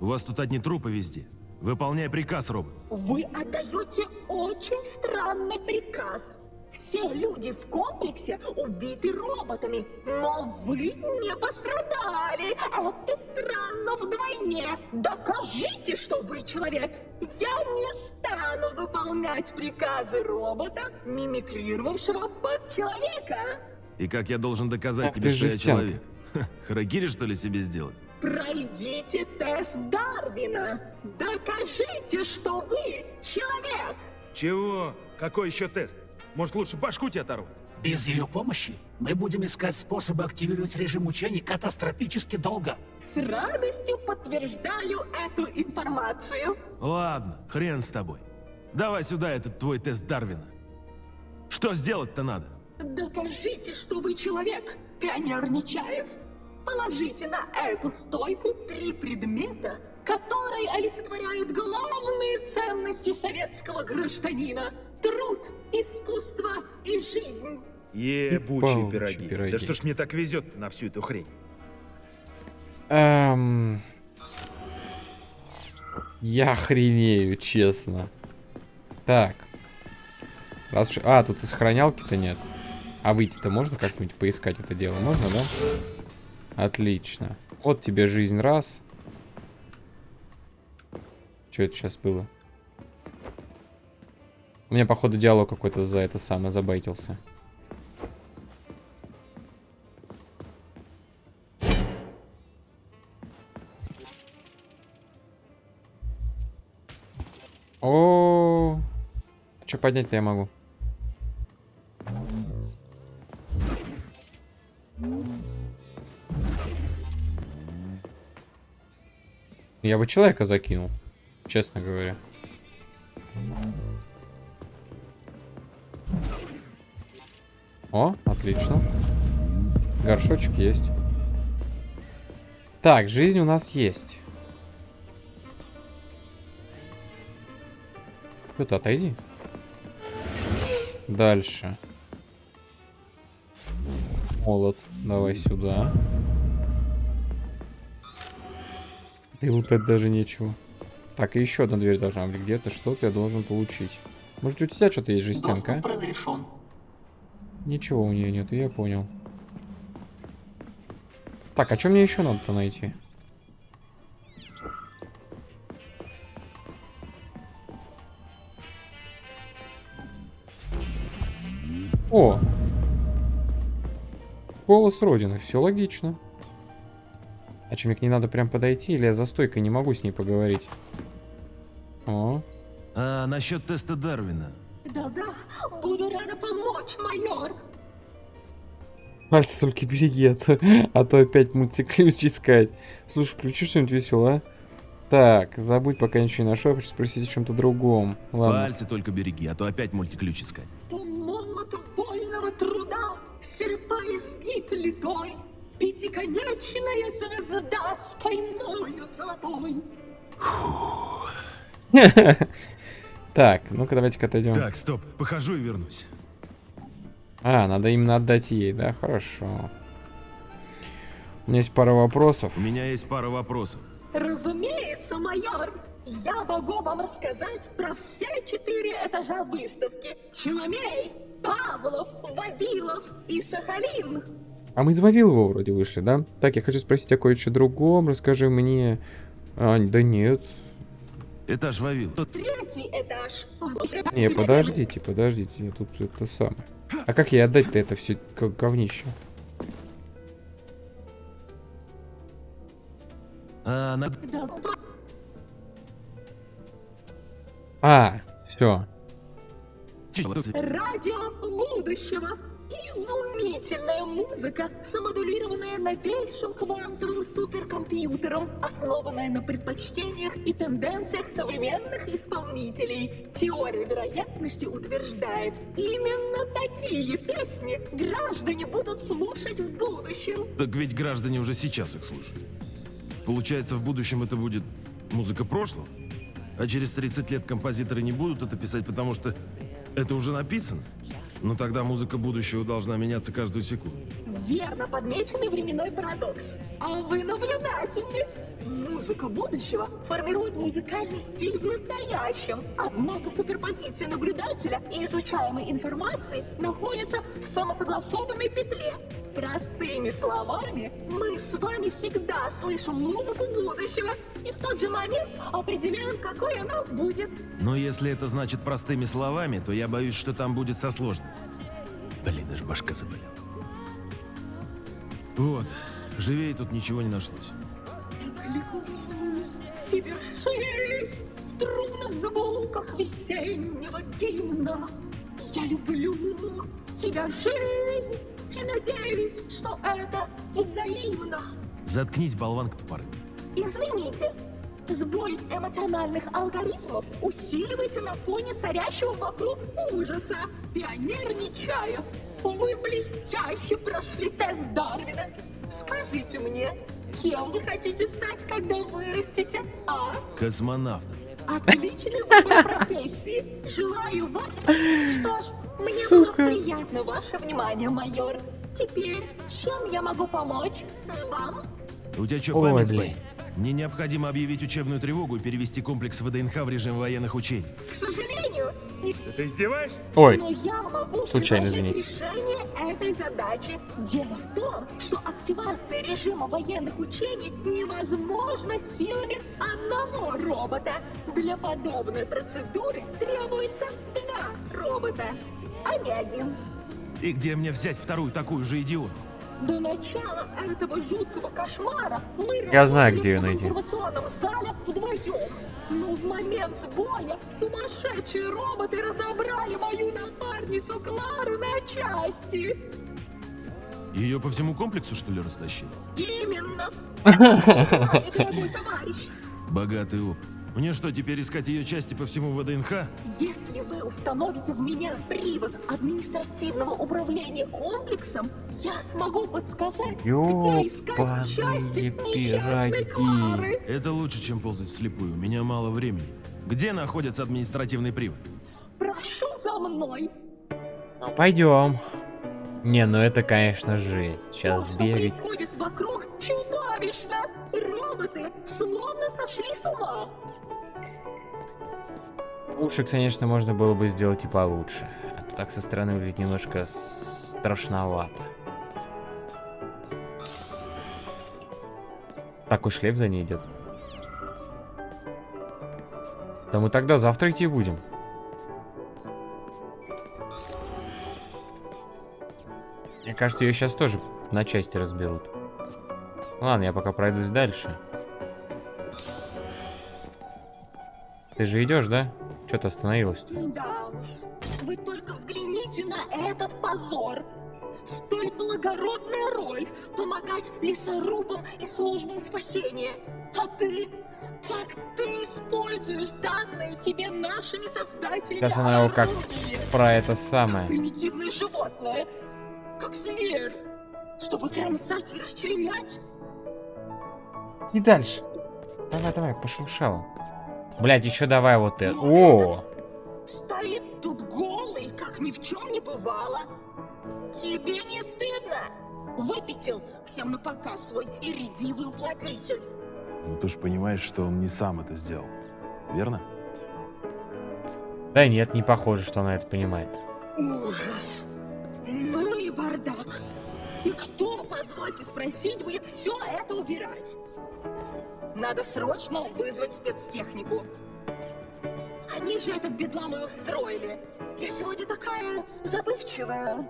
У вас тут одни трупы везде. Выполняй приказ, робот. Вы отдаете очень странный приказ. Все люди в комплексе убиты роботами, но вы не пострадали. Это странно вдвойне. Докажите, что вы человек. Я не стану выполнять приказы робота, мимикрировавшего под человека. И как я должен доказать Ах тебе, что я жестянка. человек? Ха, Харакири, что ли, себе сделать? Пройдите тест Дарвина. Докажите, что вы человек. Чего? Какой еще тест? Может, лучше башку тебе оторвать? Без ее помощи мы будем искать способы активировать режим учений катастрофически долго. С радостью подтверждаю эту информацию. Ладно, хрен с тобой. Давай сюда этот твой тест Дарвина. Что сделать-то надо? Докажите, что вы человек, пионер Нечаев. Положите на эту стойку три предмета, которые олицетворяют главные ценности советского гражданина. Труд, искусство и жизнь. Ебучие пироги. пироги. Да что ж мне так везет на всю эту хрень? Эм... Я охренею, честно. Так. Раз уж... А, тут и сохранялки-то нет. А выйти-то можно как-нибудь поискать это дело? Можно, да? Отлично. Вот тебе жизнь раз. Что это сейчас было? У меня, походу, диалог какой-то за это самое забайтился. О, что поднять-то я могу? Я бы человека закинул, честно говоря. О, отлично. Горшочек есть. Так, жизнь у нас есть. Кто-то отойди. Дальше. Молот. Давай сюда. И лутать даже нечего. Так, и еще одна дверь должна быть. Где-то что-то я должен получить. Может, у тебя что-то есть жестянка? Доступ разрешен. Ничего у нее нет, я понял. Так, а что мне еще надо-то найти? О! Голос Родины, все логично. А что, мне к ней надо прям подойти, или я за стойкой не могу с ней поговорить? О, А насчет теста Дарвина. Да-да, буду рада помочь, майор. Пальцы только береги, а то, а то опять мультиключ искать. Слушай, включи что-нибудь веселое, а? Так, забудь, пока ничего не нашел, я хочу спросить о чем-то другом. Ладно. Пальцы только береги, а то опять мультиключ искать. То молот вольного труда, серпа изгиб пятиконечная звезда с каймою золотой. <laughs> Так, ну-ка давайте-ка отойдем. Так, стоп, похожу и вернусь. А, надо именно отдать ей, да? Хорошо. У меня есть пара вопросов. У меня есть пара вопросов. Разумеется, майор. Я могу вам рассказать про все четыре этажа выставки. Челомей, Павлов, Вавилов и Сахалин. А мы из Вавилова вроде вышли, да? Так, я хочу спросить о кое-что другом. Расскажи мне... А, да нет. Этаж Вавил. Третий этаж. Не, подождите, подождите. Я тут это самое. А как ей отдать-то это все говнище? А, надо... А, все. Радио будущего. Изумительная музыка, самодулированная новейшим квантовым суперкомпьютером, основанная на предпочтениях и тенденциях современных исполнителей. Теория вероятности утверждает, именно такие песни граждане будут слушать в будущем. Так ведь граждане уже сейчас их слушают. Получается, в будущем это будет музыка прошлого? А через 30 лет композиторы не будут это писать, потому что это уже написано? Ну тогда музыка будущего должна меняться каждую секунду. верно подмеченный временной парадокс. А вы наблюдательны. Музыка будущего формирует музыкальный стиль в настоящем. Однако суперпозиция наблюдателя и изучаемой информации находится в самосогласованной петле. Простыми словами, мы с вами всегда слышим музыку будущего и в тот же момент определяем, какой она будет. Но если это значит простыми словами, то я боюсь, что там будет со сложным. Блин, даже башка заболела. Вот, живее тут ничего не нашлось. И вершись в трубных звуках весеннего гимна. Я люблю тебя, жизнь, и надеюсь, что это взаимно. Заткнись, болванка тупорый. Извините, сбой эмоциональных алгоритмов усиливается на фоне царящего вокруг ужаса. Пионер Нечаев, вы блестяще прошли тест Дарвина. Скажите мне, кем вы хотите стать, когда вырастете, а? Космонавт. Отличной выбор профессии. Желаю вам... Что ж, мне было приятно ваше внимание, майор. Теперь, чем я могу помочь вам? У тебя что, Ой, память блин. сбоит? Мне необходимо объявить учебную тревогу и перевести комплекс ВДНХ в режим военных учений. К сожалению, не Ты издеваешься? Ой, Но я могу Случайно, извините. решение этой задачи. Дело в том, что активация режима военных учений невозможна силами одного робота. Для подобной процедуры требуется два робота, а не один. И где мне взять вторую такую же идиотку? До начала этого жуткого кошмара мы Я знаю, где в найти. информационном зале вдвоем. Но в момент сбоя сумасшедшие роботы разобрали мою напарницу Клару на части. Ее по всему комплексу, что ли, растащили? Именно. <laughs> Дорогой товарищ, Богатый опыт. Мне что, теперь искать ее части по всему ВДНХ? если вы установите в меня привод административного управления комплексом, я смогу подсказать, где искать части несчастной пироги. Клары. Это лучше, чем ползать вслепую. У меня мало времени. Где находится административный привод? Прошу за мной. ну пойдем. Не, ну это, конечно, жесть. То, Сейчас что бегать. происходит вокруг, чудовищно. Роботы словно сошли с ума. Лучше, конечно, можно было бы сделать и получше. А то так со стороны выглядит немножко страшновато. Такой шлейф за ней идет. Да мы тогда завтра идти будем. Мне кажется, ее сейчас тоже на части разберут. Ладно, я пока пройдусь дальше. Ты же идешь, да? Что ты остановилась? Да. Вы только взгляните на этот позор. Столь благородная роль — помогать лесорубам и службам спасения. А ты? Как ты используешь данные тебе нашими создателями Сейчас она его как про это самое. Примитивное животное. Как зверь. Чтобы кромсать и расчленять. И дальше. Давай, давай, пошуршала. Блять, еще давай вот это. О! Стоит тут голый, как ни в чем не бывало. Тебе не стыдно? Выпятил всем на показ свой иридивый уплотнитель. Ну ты ж понимаешь, что он не сам это сделал. Верно? Да нет, не похоже, что она это понимает. Ужас. Ну бардак. И кто, позвольте спросить, будет все это убирать? Надо срочно вызвать спецтехнику. Они же этот бедлам и устроили. Я сегодня такая забывчивая.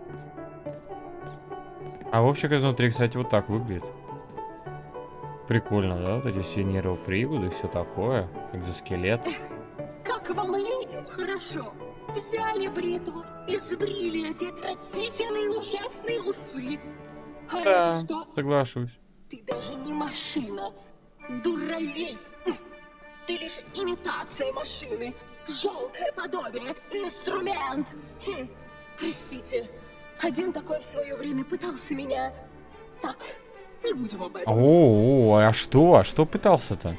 А Вовчик изнутри, кстати, вот так выглядит. Прикольно, да? Вот эти все нейроприводы, все такое. Экзоскелет. Как вам людям хорошо? Взяли бритву и сбрили эти отвратительные ужасные усы. А Да, это что? соглашусь. Ты даже не машина. Дуралей. Ты лишь имитация машины. Жалкое подобие. Инструмент. Хм. Простите. Один такой в свое время пытался меня... Так, не будем об этом. О, а что? А что пытался-то?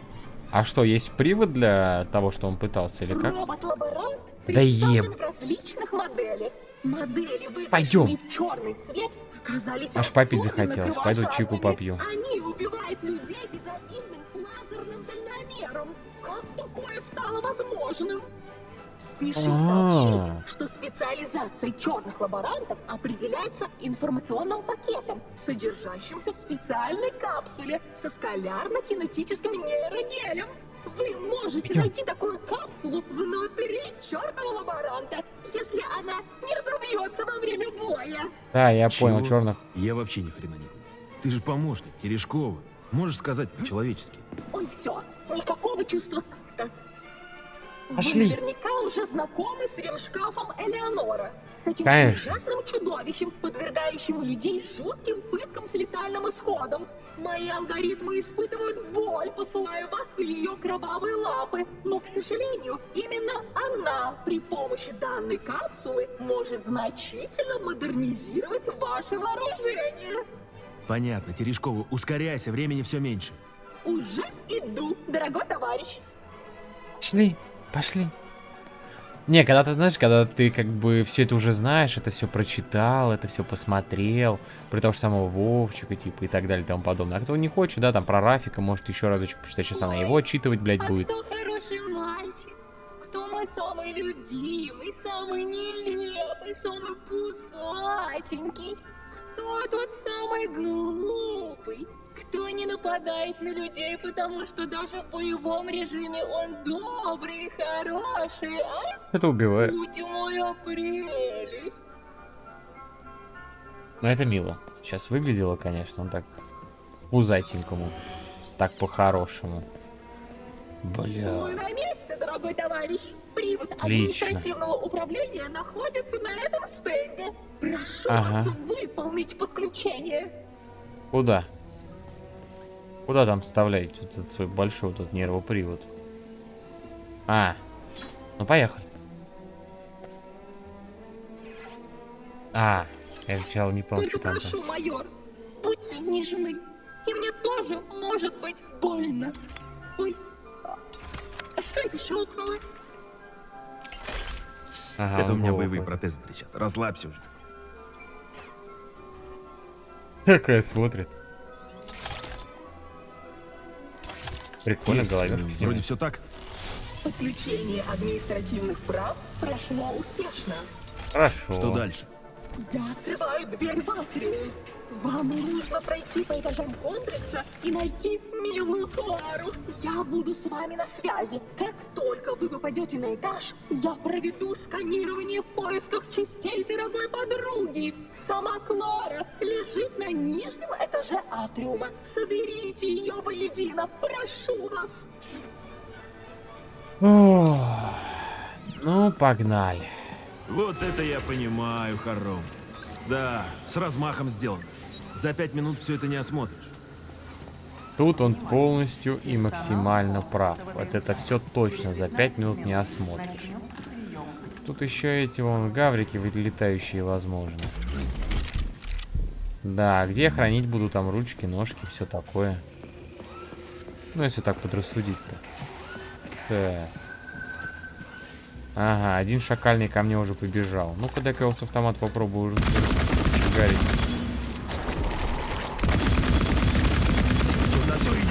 А что, есть привод для того, что он пытался, или как? Робот-лаборант Да еб- в различных моделях. Модели, Пойдем. в черный цвет, оказались Аж попить особенно захотелось. Пойду чайку попью. Они убивают людей безобидным лазерным дальномером. Как такое стало возможным? Спешу А. сообщить, что специализация черных лаборантов определяется информационным пакетом, содержащимся в специальной капсуле со скалярно-кинетическим нейрогелем. Вы можете Идем. найти такую капсулу внутри черного лаборанта, если она не разобьется во время боя. Да, я понял, Чего? черных. Я вообще ни хрена не понял. Ты же помощник, Терешкова. Можешь сказать по-человечески. Ой, все, никакого чувства такта. Пошли. Вы наверняка уже знакомы с ремшкафом Элеонора. С этим Конечно. ужасным чудовищем, подвергающим людей жутким пыткам с летальным исходом. Мои алгоритмы испытывают боль, посылая вас в ее кровавые лапы. Но, к сожалению, именно она при помощи данной капсулы может значительно модернизировать ваше вооружение. Понятно, Терешкова, ускоряйся, времени все меньше. Уже иду, дорогой товарищ. Пошли, пошли. Не, когда ты знаешь, когда ты как бы все это уже знаешь, это все прочитал, это все посмотрел, про того же самого Вовчика, типа, и так далее, и тому подобное. А кто не хочет, да, там про Рафика, может еще разочек почитать, сейчас она его отчитывать, блядь, А будет. кто хороший мальчик? Кто мой самый любимый, самый нелепый, самый кусаченький? Кто тот самый глупый? Кто не нападает на людей, потому что даже в боевом режиме он добрый и хороший, а? Это убивает. Будь моя прелесть. Но это мило. Сейчас выглядело, конечно, он так пузатенькому. Так по-хорошему. Бля. Мы на месте, дорогой товарищ. Привод Отлично. административного управления находится на этом стенде. Прошу Ага. вас выполнить подключение. Куда? Куда там вставлять вот этот свой большой вот этот нервопривод? А, ну поехали. А, я сначала не Только что там. прошу, майор, будьте нежны. И мне тоже может быть больно. Ой, а что это щелкнуло? Ага, Это у меня боевые протезы трещат. Расслабься уже. Такая смотрит. Прикольно, Есть, голове. э, Вроде все так. Подключение административных прав прошло успешно. Хорошо. Что дальше? Я открываю дверь в атриум. Вам нужно пройти по этажам комплекса и найти милую Клару. Я буду с вами на связи. Как только вы попадете на этаж, я проведу сканирование в поисках частей дорогой подруги. Сама Клара лежит на нижнем этаже атриума. Соберите ее воедино. Прошу вас. Ну, погнали. Вот это я понимаю, Харром. Да, с размахом сделано. За пять минут все это не осмотришь. Тут он полностью и максимально прав. Вот это все точно за 5 минут не осмотришь. Тут еще эти вон гаврики вылетающие, возможно. Да, где хранить буду там ручки, ножки, все такое. Ну, если так подрассудить-то. Так. Ага, один шакальный ко мне уже побежал. Ну-ка, дай-ка его с автомата попробую уже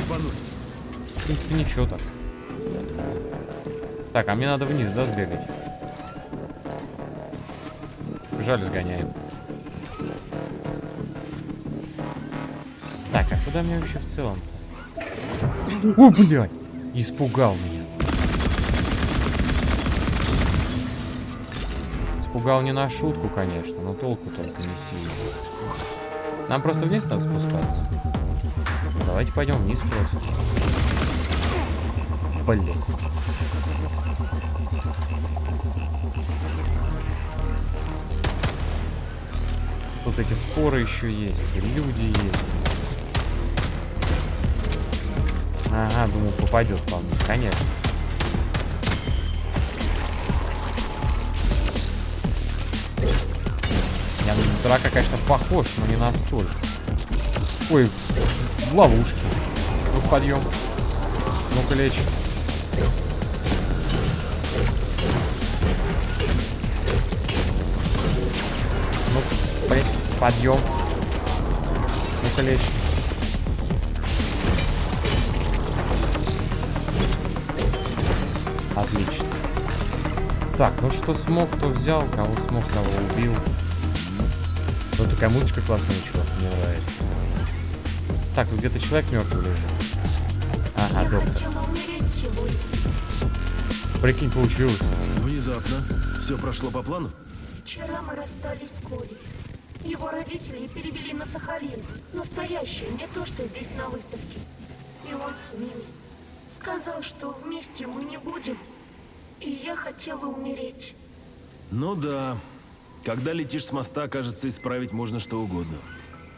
ебануть. В принципе, ничего так. Так, а мне надо вниз, да, сбегать? Жаль, сгоняем. Так, а куда мне вообще в целом? О, блядь! Испугал меня. Испугал не на шутку, конечно, но толку только не сильно. Нам просто вниз надо спускаться. Давайте пойдем вниз просто. Блин. Тут эти споры еще есть, люди есть. Ага, думаю, попадет по мне, конечно. На драка, конечно, похож, но не настолько. Ой, в ловушке. Ну, подъем. Ну-ка, лечь. При... Подъем. Ну-ка лечь. Отлично. Так, ну что смог, то взял, кого смог, того убил. Такая мультика классная, чувак, мне нравится. Так, тут где-то человек мертвый лежит. Ага, доктор. Прикинь, получилось. Внезапно. Все прошло по плану? Вчера мы расстались с Колей. Его родители перевели на Сахалин. Настоящее, не то, что здесь на выставке. И он с ними. Сказал, что вместе мы не будем. И я хотела умереть. Ну да. Когда летишь с моста, кажется, исправить можно что угодно.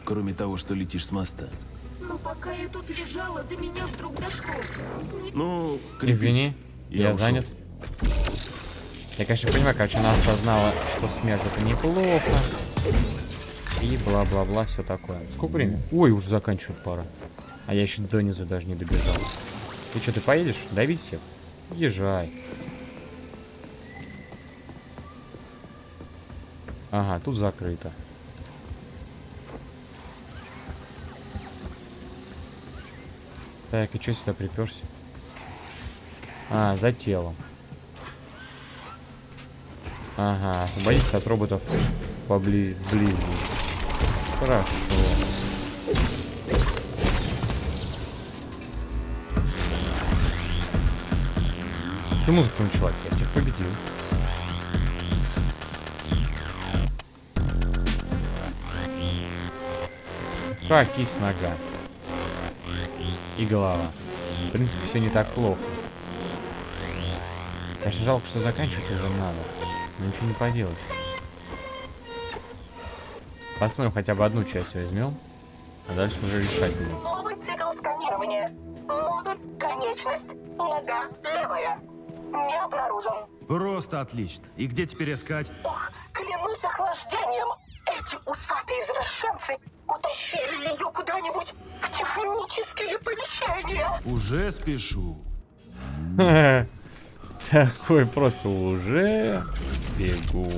Кроме того, что летишь с моста. Но пока я тут лежала, до меня вдруг дошло. Ну, крепись. Извини, я, ушел. занят. Я, конечно, понимаю, короче, она осознала, что смерть это неплохо. И бла-бла-бла, все такое. Сколько времени? Ой, уже заканчивает пора. А я еще до низу даже не добежал. Ты что, ты поедешь? Давить всех? Езжай. Ага, тут закрыто. Так, и что сюда приперся? А, за телом. Ага, освободитесь от роботов побли- вблизи. Хорошо. Ты музыка началась, я всех победил. Так, кисть нога. И голова. В принципе, все не так плохо. Конечно, жалко, что заканчивать уже надо. Но ничего не поделать. Посмотрим, хотя бы одну часть возьмем. А дальше уже решать будем. Новый цикл сканирования. Модуль, конечность, нога, левая. Не обнаружен. Просто отлично. И где теперь искать? Спешу. <laughs> Такой просто уже бегу.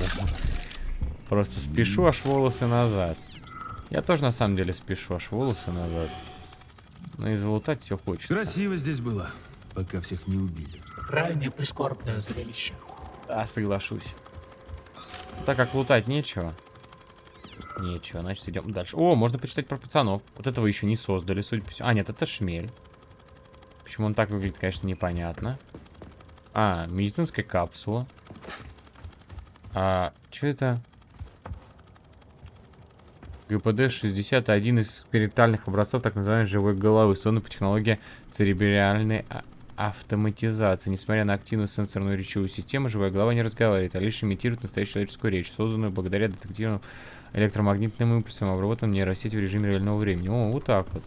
Просто спешу аж волосы назад. Я тоже на самом деле спешу аж волосы назад. Но и залутать все хочется. Красиво здесь было, пока всех не убили. Крайне прискорбное зрелище. Да, соглашусь. Так как лутать нечего. Нечего, значит идем дальше. О, можно почитать про пацанов. Вот этого еще не создали, судя по всему. А, нет, это шмель. Почему он так выглядит, конечно, непонятно. А, медицинская капсула. А, что это? ГПД-60 один из экспериментальных образцов так называемой живой головы, созданный по технологии церебральной а- автоматизации. Несмотря на активную сенсорную речевую систему, живая голова не разговаривает, а лишь имитирует настоящую человеческую речь, созданную благодаря детективным электромагнитным импульсам, обработанным нейросетью в режиме реального времени. О, вот так вот.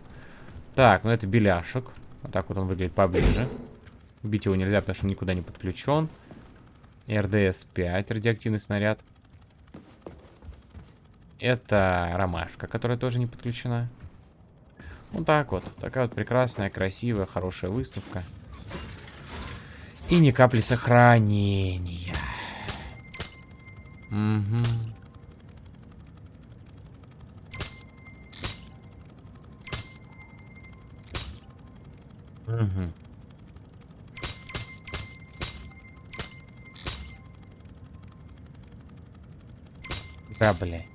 Так, ну это беляшек. Вот так вот он выглядит поближе. Убить его нельзя, потому что он никуда не подключен. РДС-5, радиоактивный снаряд. Это ромашка, которая тоже не подключена. Вот так вот. Такая вот прекрасная, красивая, хорошая выставка. И ни капли сохранения. Угу. Угу. Да, блядь.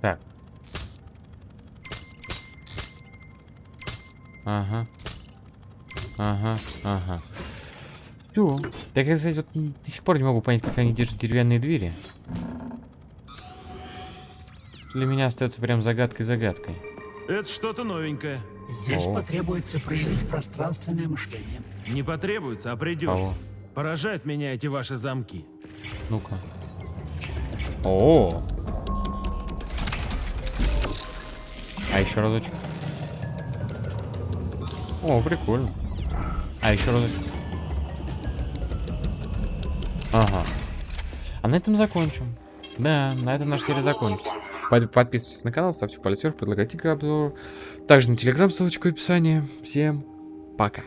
Так. Ага. Ага, ага. Все. Так я, кстати, вот до сих пор не могу понять, как они держат деревянные двери. Для меня остается прям загадкой-загадкой. Это что-то новенькое. Здесь О. потребуется проявить пространственное мышление. Не потребуется, а придется. Кого? Поражают меня эти ваши замки. Ну-ка. О. А еще разочек. О, прикольно. А еще разочек. Ага. А на этом закончим. Да, на этом наша серия закончится. Под- Подписывайтесь на канал, ставьте палец вверх, предлагайте обзор. Также на телеграм ссылочка в описании. Всем пока.